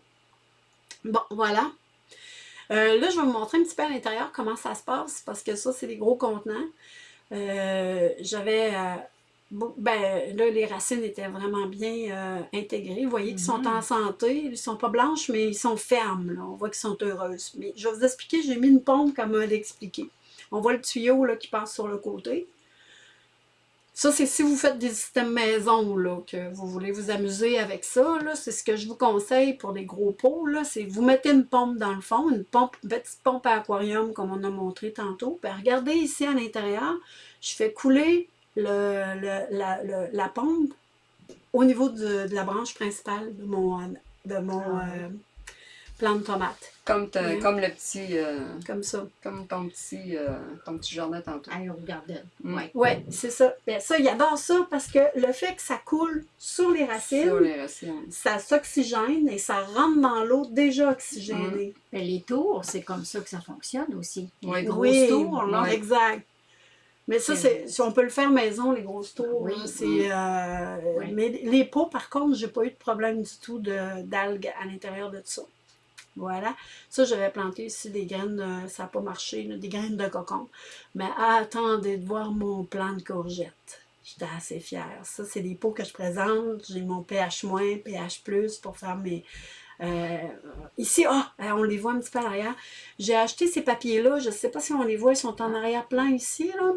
Bon, voilà. Euh, là, je vais vous montrer un petit peu à l'intérieur comment ça se passe, parce que ça, c'est des gros contenants. Euh, j'avais... Euh, ben, là, les racines étaient vraiment bien intégrées. Vous voyez qu'ils sont mm-hmm. en santé. Ils ne sont pas blanches, mais ils sont fermes. On voit qu'ils sont heureuses. Mais je vais vous expliquer, j'ai mis une pompe comme elle expliqué. On voit le tuyau là, qui passe sur le côté. Ça, c'est si vous faites des systèmes maison, là, que vous voulez vous amuser avec ça, c'est ce que je vous conseille pour les gros pots, c'est vous mettez une pompe dans le fond, une pompe, petite pompe à aquarium, comme on a montré tantôt. Puis regardez ici à l'intérieur, je fais couler le, la, pompe au niveau de, la branche principale de mon, de mon ah. euh, plant de tomate. Comme, comme le petit... Euh, comme ça. Comme ton petit, euh, ton petit jardin tantôt. Iron Garden. Mm. Oui, ouais, c'est ça. Bien, ça, il adore ça parce que le fait que ça coule sur les racines, sur les racines. ça s'oxygène et ça rentre dans l'eau déjà oxygénée. Mm. les tours, c'est comme ça que ça fonctionne aussi. Les grosses oui, tours, là. Exact. Mais ça, c'est, si on peut le faire maison, les grosses tours, oui, c'est, euh, mais les pots, par contre, j'ai pas eu de problème du tout d'algues à l'intérieur de ça. Voilà. Ça, j'avais planté ici des graines, ça n'a pas marché, des graines de cocon. Mais attendez de voir mon plant de courgettes. J'étais assez fière. Ça, c'est des pots que je présente. J'ai mon pH-, pH+, pour faire mes... Euh, ici, ah, on les voit un petit peu à l'arrière. J'ai acheté ces papiers-là. Je ne sais pas si on les voit. Ils sont en arrière-plan ici, là.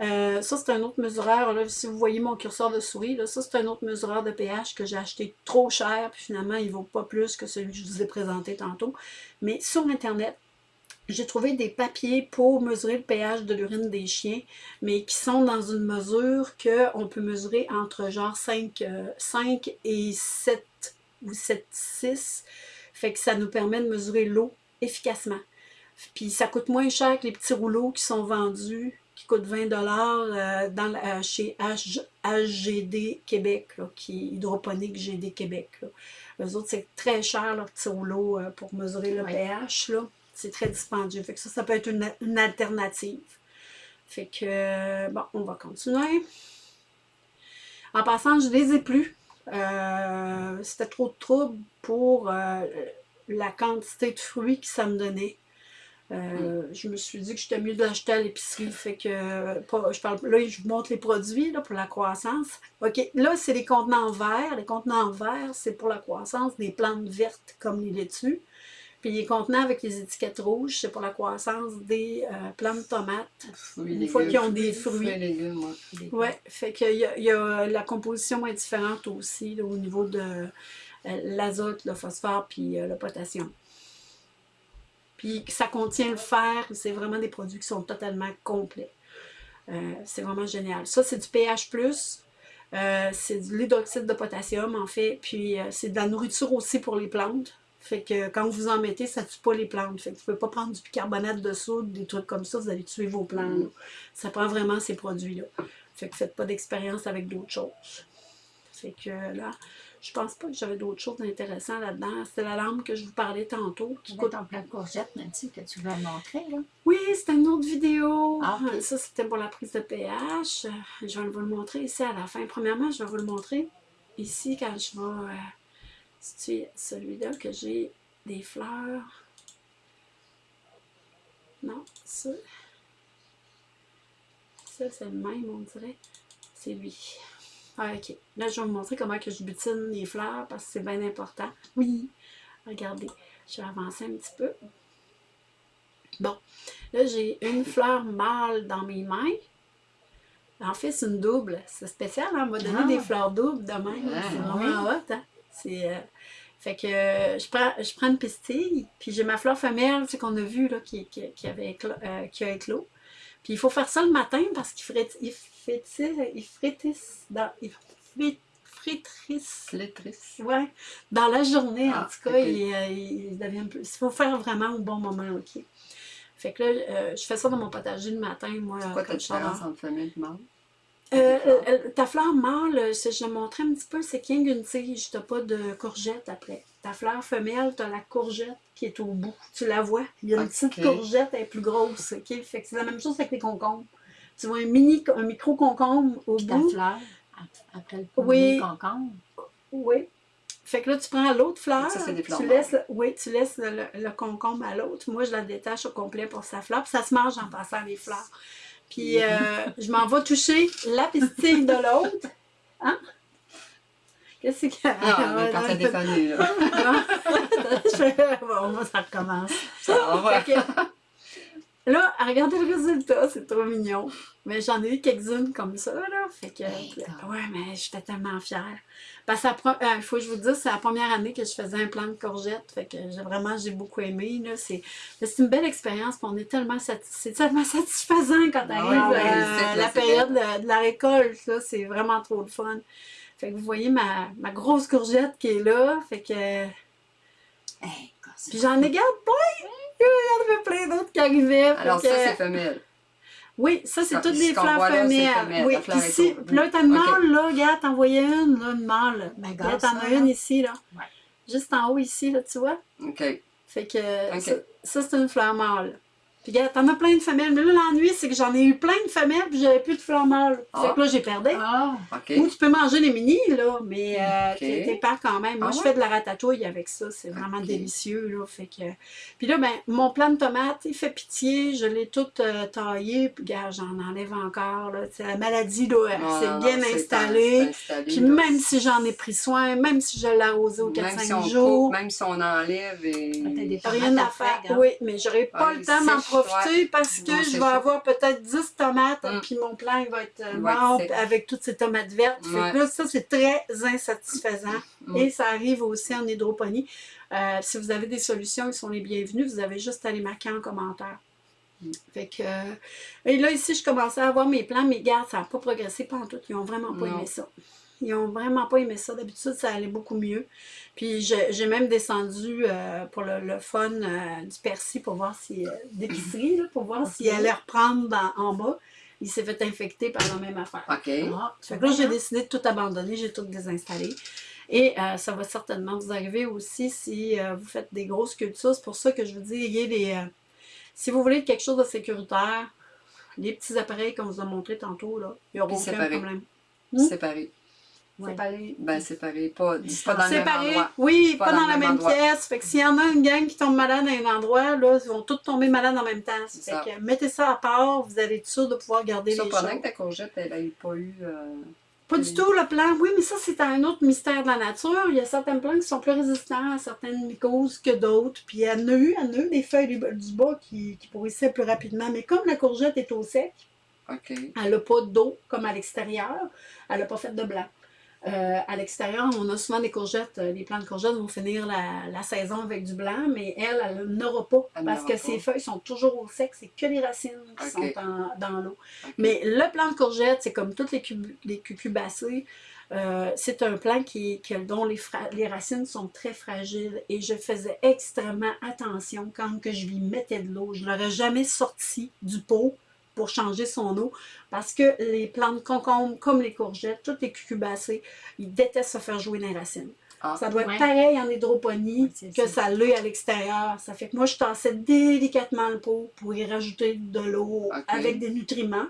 Euh, ça, c'est un autre mesureur. Là, si vous voyez mon curseur de souris, là, ça, c'est un autre mesureur de pH que j'ai acheté trop cher. Puis finalement, il ne vaut pas plus que celui que je vous ai présenté tantôt. Mais sur Internet, j'ai trouvé des papiers pour mesurer le pH de l'urine des chiens, mais qui sont dans une mesure qu'on peut mesurer entre genre 5, 5 euh, et 7 ou 7, 6. Fait que ça nous permet de mesurer l'eau efficacement. Puis ça coûte moins cher que les petits rouleaux qui sont vendus qui coûte 20 euh, dans, euh, chez HGD Québec, qui est Hydroponique GD Québec. Là. Eux autres, c'est très cher leur petit rouleau euh, pour mesurer le pH. C'est très dispendieux. Fait que ça, ça peut être une, alternative. Fait que, bon, on va continuer. En passant, je ne les ai plus. C'était trop de trouble pour la quantité de fruits que ça me donnait. Euh, je me suis dit que j'étais mieux de l'acheter à l'épicerie. Fait que, je parle, là, je vous montre les produits là, pour la croissance. OK, là, c'est les contenants verts. Les contenants verts, c'est pour la croissance des plantes vertes comme les laitues. Puis les contenants avec les étiquettes rouges, c'est pour la croissance des euh, plantes tomates. une fois qu'ils ont des fruits. Oui, fait que y a, la composition est différente aussi au niveau de euh, l'azote, le phosphore puis le potassium. Puis ça contient le fer, c'est vraiment des produits qui sont totalement complets. Euh, c'est vraiment génial. Ça, c'est du pH+, euh, c'est de l'hydroxyde de potassium, en fait, puis euh, c'est de la nourriture aussi pour les plantes. Fait que quand vous en mettez, ça tue pas les plantes. Fait que vous pouvez pas prendre du bicarbonate de soude, des trucs comme ça, vous allez tuer vos plantes. Ça prend vraiment ces produits-là. Fait que faites pas d'expérience avec d'autres choses. Fait que là, je pense pas que j'avais d'autres choses intéressantes là-dedans. C'était la lampe que je vous parlais tantôt. Qui coûte en plein de courgettes, Nancy, que tu veux montrer, là. Oui, c'était une autre vidéo. Ah, ok. Ça, c'était pour la prise de pH. Je vais vous le montrer ici à la fin. Premièrement, je vais vous le montrer ici quand je vais situer celui-là que j'ai des fleurs? Non, ça. Ça, c'est le même, on dirait. C'est lui. Ah, ok. Là, je vais vous montrer comment que je butine les fleurs parce que c'est bien important. Oui. Regardez. Je vais avancer un petit peu. Bon. Là, j'ai une fleur mâle dans mes mains. En fait, c'est une double. C'est spécial, hein? on m'a donné Ah. des fleurs doubles de même. Ah, c'est oui. vraiment hot, hein? C'est... euh, Fait que euh, je, prends, je prends une pistille, puis j'ai ma fleur femelle, tu sais, qu'on a vu, là, qui, qui, qui avait euh, qui a éclos. Puis il faut faire ça le matin parce qu'il frit- il frétisse, il frétisse dans... Il. Flétrice. Ouais, dans la journée, en Ah, tout cas, il, euh, il devient plus. Il faut faire vraiment au bon moment, OK? Fait que là, euh, je fais ça dans mon potager le matin, moi, C'est quoi ta différence entre femelle et mâle? Euh, euh, ta fleur mâle, euh, je montrais un petit peu, c'est qu'il y a une tige, t'as pas de courgette après. Ta fleur femelle, t'as la courgette qui est au bout. Tu la vois? Il y a une petite courgette, elle est plus grosse, OK? Fait que c'est la même chose avec les concombres. Tu vois un mini, un micro-concombre au Puis ta bout. fleur, ap- après le Oui. concombre? Oui. Fait que là, tu prends l'autre fleur, Ça, tu laisses, oui, tu laisses le, le- le concombre à l'autre. Moi, je la détache au complet pour sa fleur, puis ça se mange en passant les fleurs. Puis euh, je m'en vais toucher la pistille de l'autre. Hein? Qu'est-ce qu'il y a? Non, mais quand t'as déconné, là. Bon, ça recommence. Ça va. Là, regardez le résultat, c'est trop mignon. Mais j'en ai eu quelques-unes comme ça, là. Fait que, D'accord. ouais, mais j'étais tellement fière. Parce que la pre- euh, il faut que je vous dise, c'est la première année que je faisais un plan de courgettes. Fait que j'ai vraiment, j'ai beaucoup aimé, là. C'est une belle expérience, on est tellement, c'est tellement satisfaisant quand Ah arrive ouais, euh, la période de, de la récolte, là. C'est vraiment trop le fun. Fait que vous voyez ma, ma grosse courgette qui est là. Fait que... Hey. Puis j'en ai gardé plein! Il y en avait plein d'autres qui arrivaient. Alors, ça, que- c'est femelle. Oui, ça, c'est toutes des fleurs femelles. femelle, Oui, fleur ici, puis là, t'as une mâle, là, regarde, t'en voyais une, là, une mâle. Ben, Regarde, t'en as une ici, là. Ouais. Juste en haut, ici, là, tu vois. OK. Fait que ça, c'est une fleur mâle. Puis regarde, t'en as plein de femelles. Mais là, l'ennui, c'est que j'en ai eu plein de femelles, puis j'avais plus de fleurs mâles. Fait Ah. que là, j'ai perdu. Ah, OK. Ou tu peux manger les mini, là, mais euh, t'es pas quand même. Moi, Ah je ouais? fais de la ratatouille avec ça. C'est vraiment délicieux, là. Fait que... Puis là, ben, mon plant de tomate, il fait pitié. Je l'ai tout euh, taillé. Puis, gars, j'en enlève encore, là. Tu sais, la maladie, là, bien non, c'est installée. installé, Puis là. même si j'en ai pris soin, même si je l'ai arrosé aux Même 4-5 si on jours, coupe, même si on enlève et... T'as des rien à faire. hein? Oui, mais j'aurai pas le temps profiter parce que Non, je vais ça. avoir peut-être 10 tomates, Mm. puis mon plan il va être euh, mort sec. avec toutes ces tomates vertes. Fait Ouais. que là, ça, c'est très insatisfaisant. Mm. Et ça arrive aussi en hydroponie. Euh, si vous avez des solutions, ils sont les bienvenus. Vous avez juste à les marquer en commentaire. Mm. Fait que, euh, et là, ici, je commençais à avoir mes plans, mais garde, ça n'a pas progressé pendant tout. Ils n'ont vraiment pas Non. aimé ça. Ils n'ont vraiment pas aimé ça. D'habitude, ça allait beaucoup mieux. Puis j'ai même descendu euh, pour le, le fun euh, du persil pour voir si. euh, d'épicerie, pour voir s'il allait reprendre dans- en bas. Il s'est fait infecter par la même affaire. OK. ah, Fait que là, j'ai décidé de tout abandonner, j'ai tout désinstallé. Et euh, ça va certainement vous arriver aussi si euh, vous faites des grosses cultures. C'est pour ça que je vous dis, ayez les. euh, si vous voulez quelque chose de sécuritaire, les petits appareils qu'on vous a montrés tantôt, là, il n'y aura Puis aucun problème. Hmm? Séparé. Ouais. Séparé. Ben, séparé. Pas, dans le même Séparés, endroit. oui, Pas pas, dans la même même endroit. pièce. Fait que s'il y en a une gang qui tombe malade à un endroit, là, ils vont tous tomber malades en même temps. Fait ça. que mettez ça à part, vous allez être sûr de pouvoir garder les Surprenant choses. que ta courgette, elle n'ait pas eu... euh, Pas du tout le plan. Oui, mais ça, c'est un autre mystère de la nature. Il y a certaines plantes qui sont plus résistantes à certaines mycoses que d'autres. Puis elle en a eu, elle en a eu des feuilles du bas- qui, qui pourrissaient plus rapidement. Mais comme la courgette est au sec, elle n'a pas d'eau comme à l'extérieur, elle n'a pas fait de blanc. Euh, à l'extérieur, on a souvent des courgettes. Euh, les plants de courgettes vont finir la, saison avec du blanc, mais elle, elle n'aura pas parce que ses feuilles sont toujours au sec. C'est que les racines qui sont dans l'eau. Mais le plant de courgette, c'est comme toutes les, les cucubacées. Euh, c'est un plant qui, dont les, les, racines sont très fragiles et je faisais extrêmement attention quand que je lui mettais de l'eau. Je ne l'aurais jamais sorti du pot pour changer son eau parce que les plantes concombres, comme les courgettes, toutes les cucubacées, ils détestent se faire jouer les racines. Ah, ça doit être pareil en hydroponie que ça l'est à l'extérieur. Ça fait que moi, je tassais délicatement le pot pour y rajouter de l'eau avec des nutriments.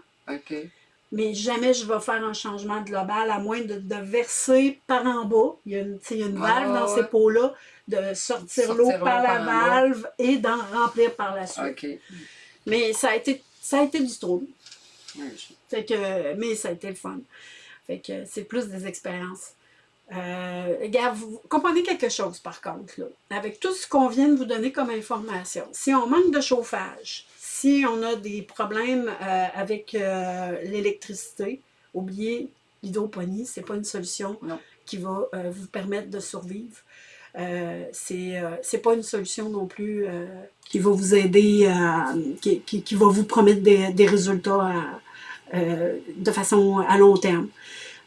Mais jamais je vais faire un changement global, à moins de, verser par en bas. Il y a une, une valve dans ces pots-là, de sortir, l'eau par la valve et d'en remplir par la suite. Mais ça a été ça a été du trouble. Fait que, mais ça a été le fun. Fait que c'est plus des expériences. Euh, regarde, vous comprenez quelque chose par contre, là, avec tout ce qu'on vient de vous donner comme information. Si on manque de chauffage, si on a des problèmes euh, avec euh, l'électricité, oubliez l'hydroponie, ce n'est pas une solution qui va vous permettre de survivre. Euh, c'est n'est pas une solution non plus qui va vous aider, qui, qui, va vous promettre des, des résultats euh, de façon à long terme.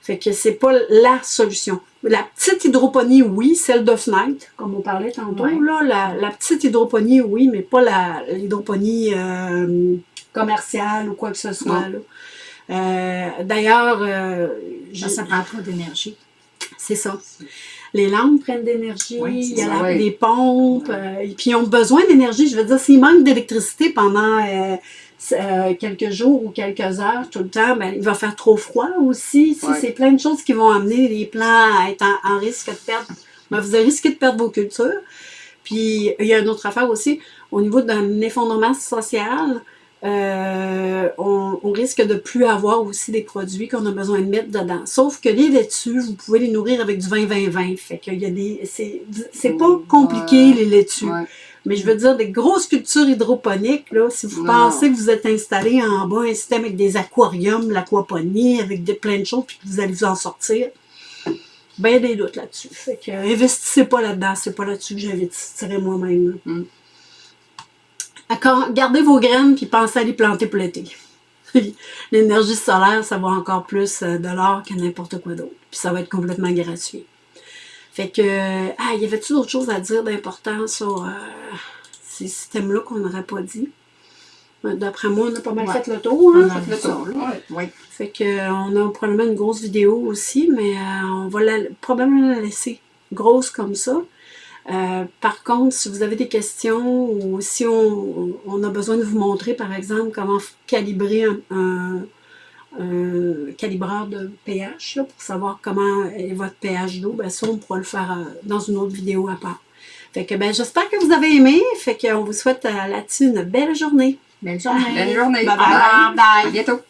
Fait que c'est pas la solution. La petite hydroponie, oui, celle de fenêtre, comme on parlait tantôt, là, la, la, petite hydroponie, oui, mais pas l'hydroponie euh, commerciale ou quoi que ce soit. Euh, D'ailleurs, euh, ça prend trop d'énergie. C'est ça les lampes prennent d'énergie, il y a les pompes, euh, et puis ils ont besoin d'énergie. Je veux dire, s'il manque d'électricité pendant euh, euh, quelques jours ou quelques heures tout le temps, ben, il va faire trop froid aussi. C'est plein de choses qui vont amener les plants à être en, risque de perdre. Ben, vous avez risqué de perdre vos cultures. Puis il y a une autre affaire aussi, au niveau d'un effondrement social, euh, on, risque de plus avoir aussi des produits qu'on a besoin de mettre dedans. Sauf que les laitues, vous pouvez les nourrir avec du 20-20-20. Fait qu'il y a des... C'est pas compliqué, les laitues. Mais je veux dire, des grosses cultures hydroponiques, là, si vous pensez que vous êtes installé en bas un système avec des aquariums, l'aquaponie, avec plein de choses, puis que vous allez vous en sortir, ben des doutes là-dessus. Fait que investissez pas là-dedans, c'est pas là-dessus que j'investirais moi-même. Mm. Gardez vos graines puis pensez à les planter pour l'été. L'énergie solaire, ça va encore plus euh, de l'or que n'importe quoi d'autre. Puis ça va être complètement gratuit. Fait que, ah, y avait-tu d'autres choses à dire d'important sur euh, ces systèmes-là qu'on n'aurait pas dit? Euh, d'après moi, on a pas mal fait le tour. Hein? On a fait le tour. Fait que, on a probablement une grosse vidéo aussi, mais on va probablement la laisser grosse comme ça. Euh, par contre, si vous avez des questions ou si on, a besoin de vous montrer, par exemple, comment calibrer un, calibreur de pH pour savoir comment est votre pH d'eau, ben ça, on pourra le faire euh, dans une autre vidéo à part. Fait que ben, j'espère que vous avez aimé. Fait qu'on vous souhaite euh, là-dessus une belle journée. Belle journée. Belle journée. bye. bye. bye. À bientôt.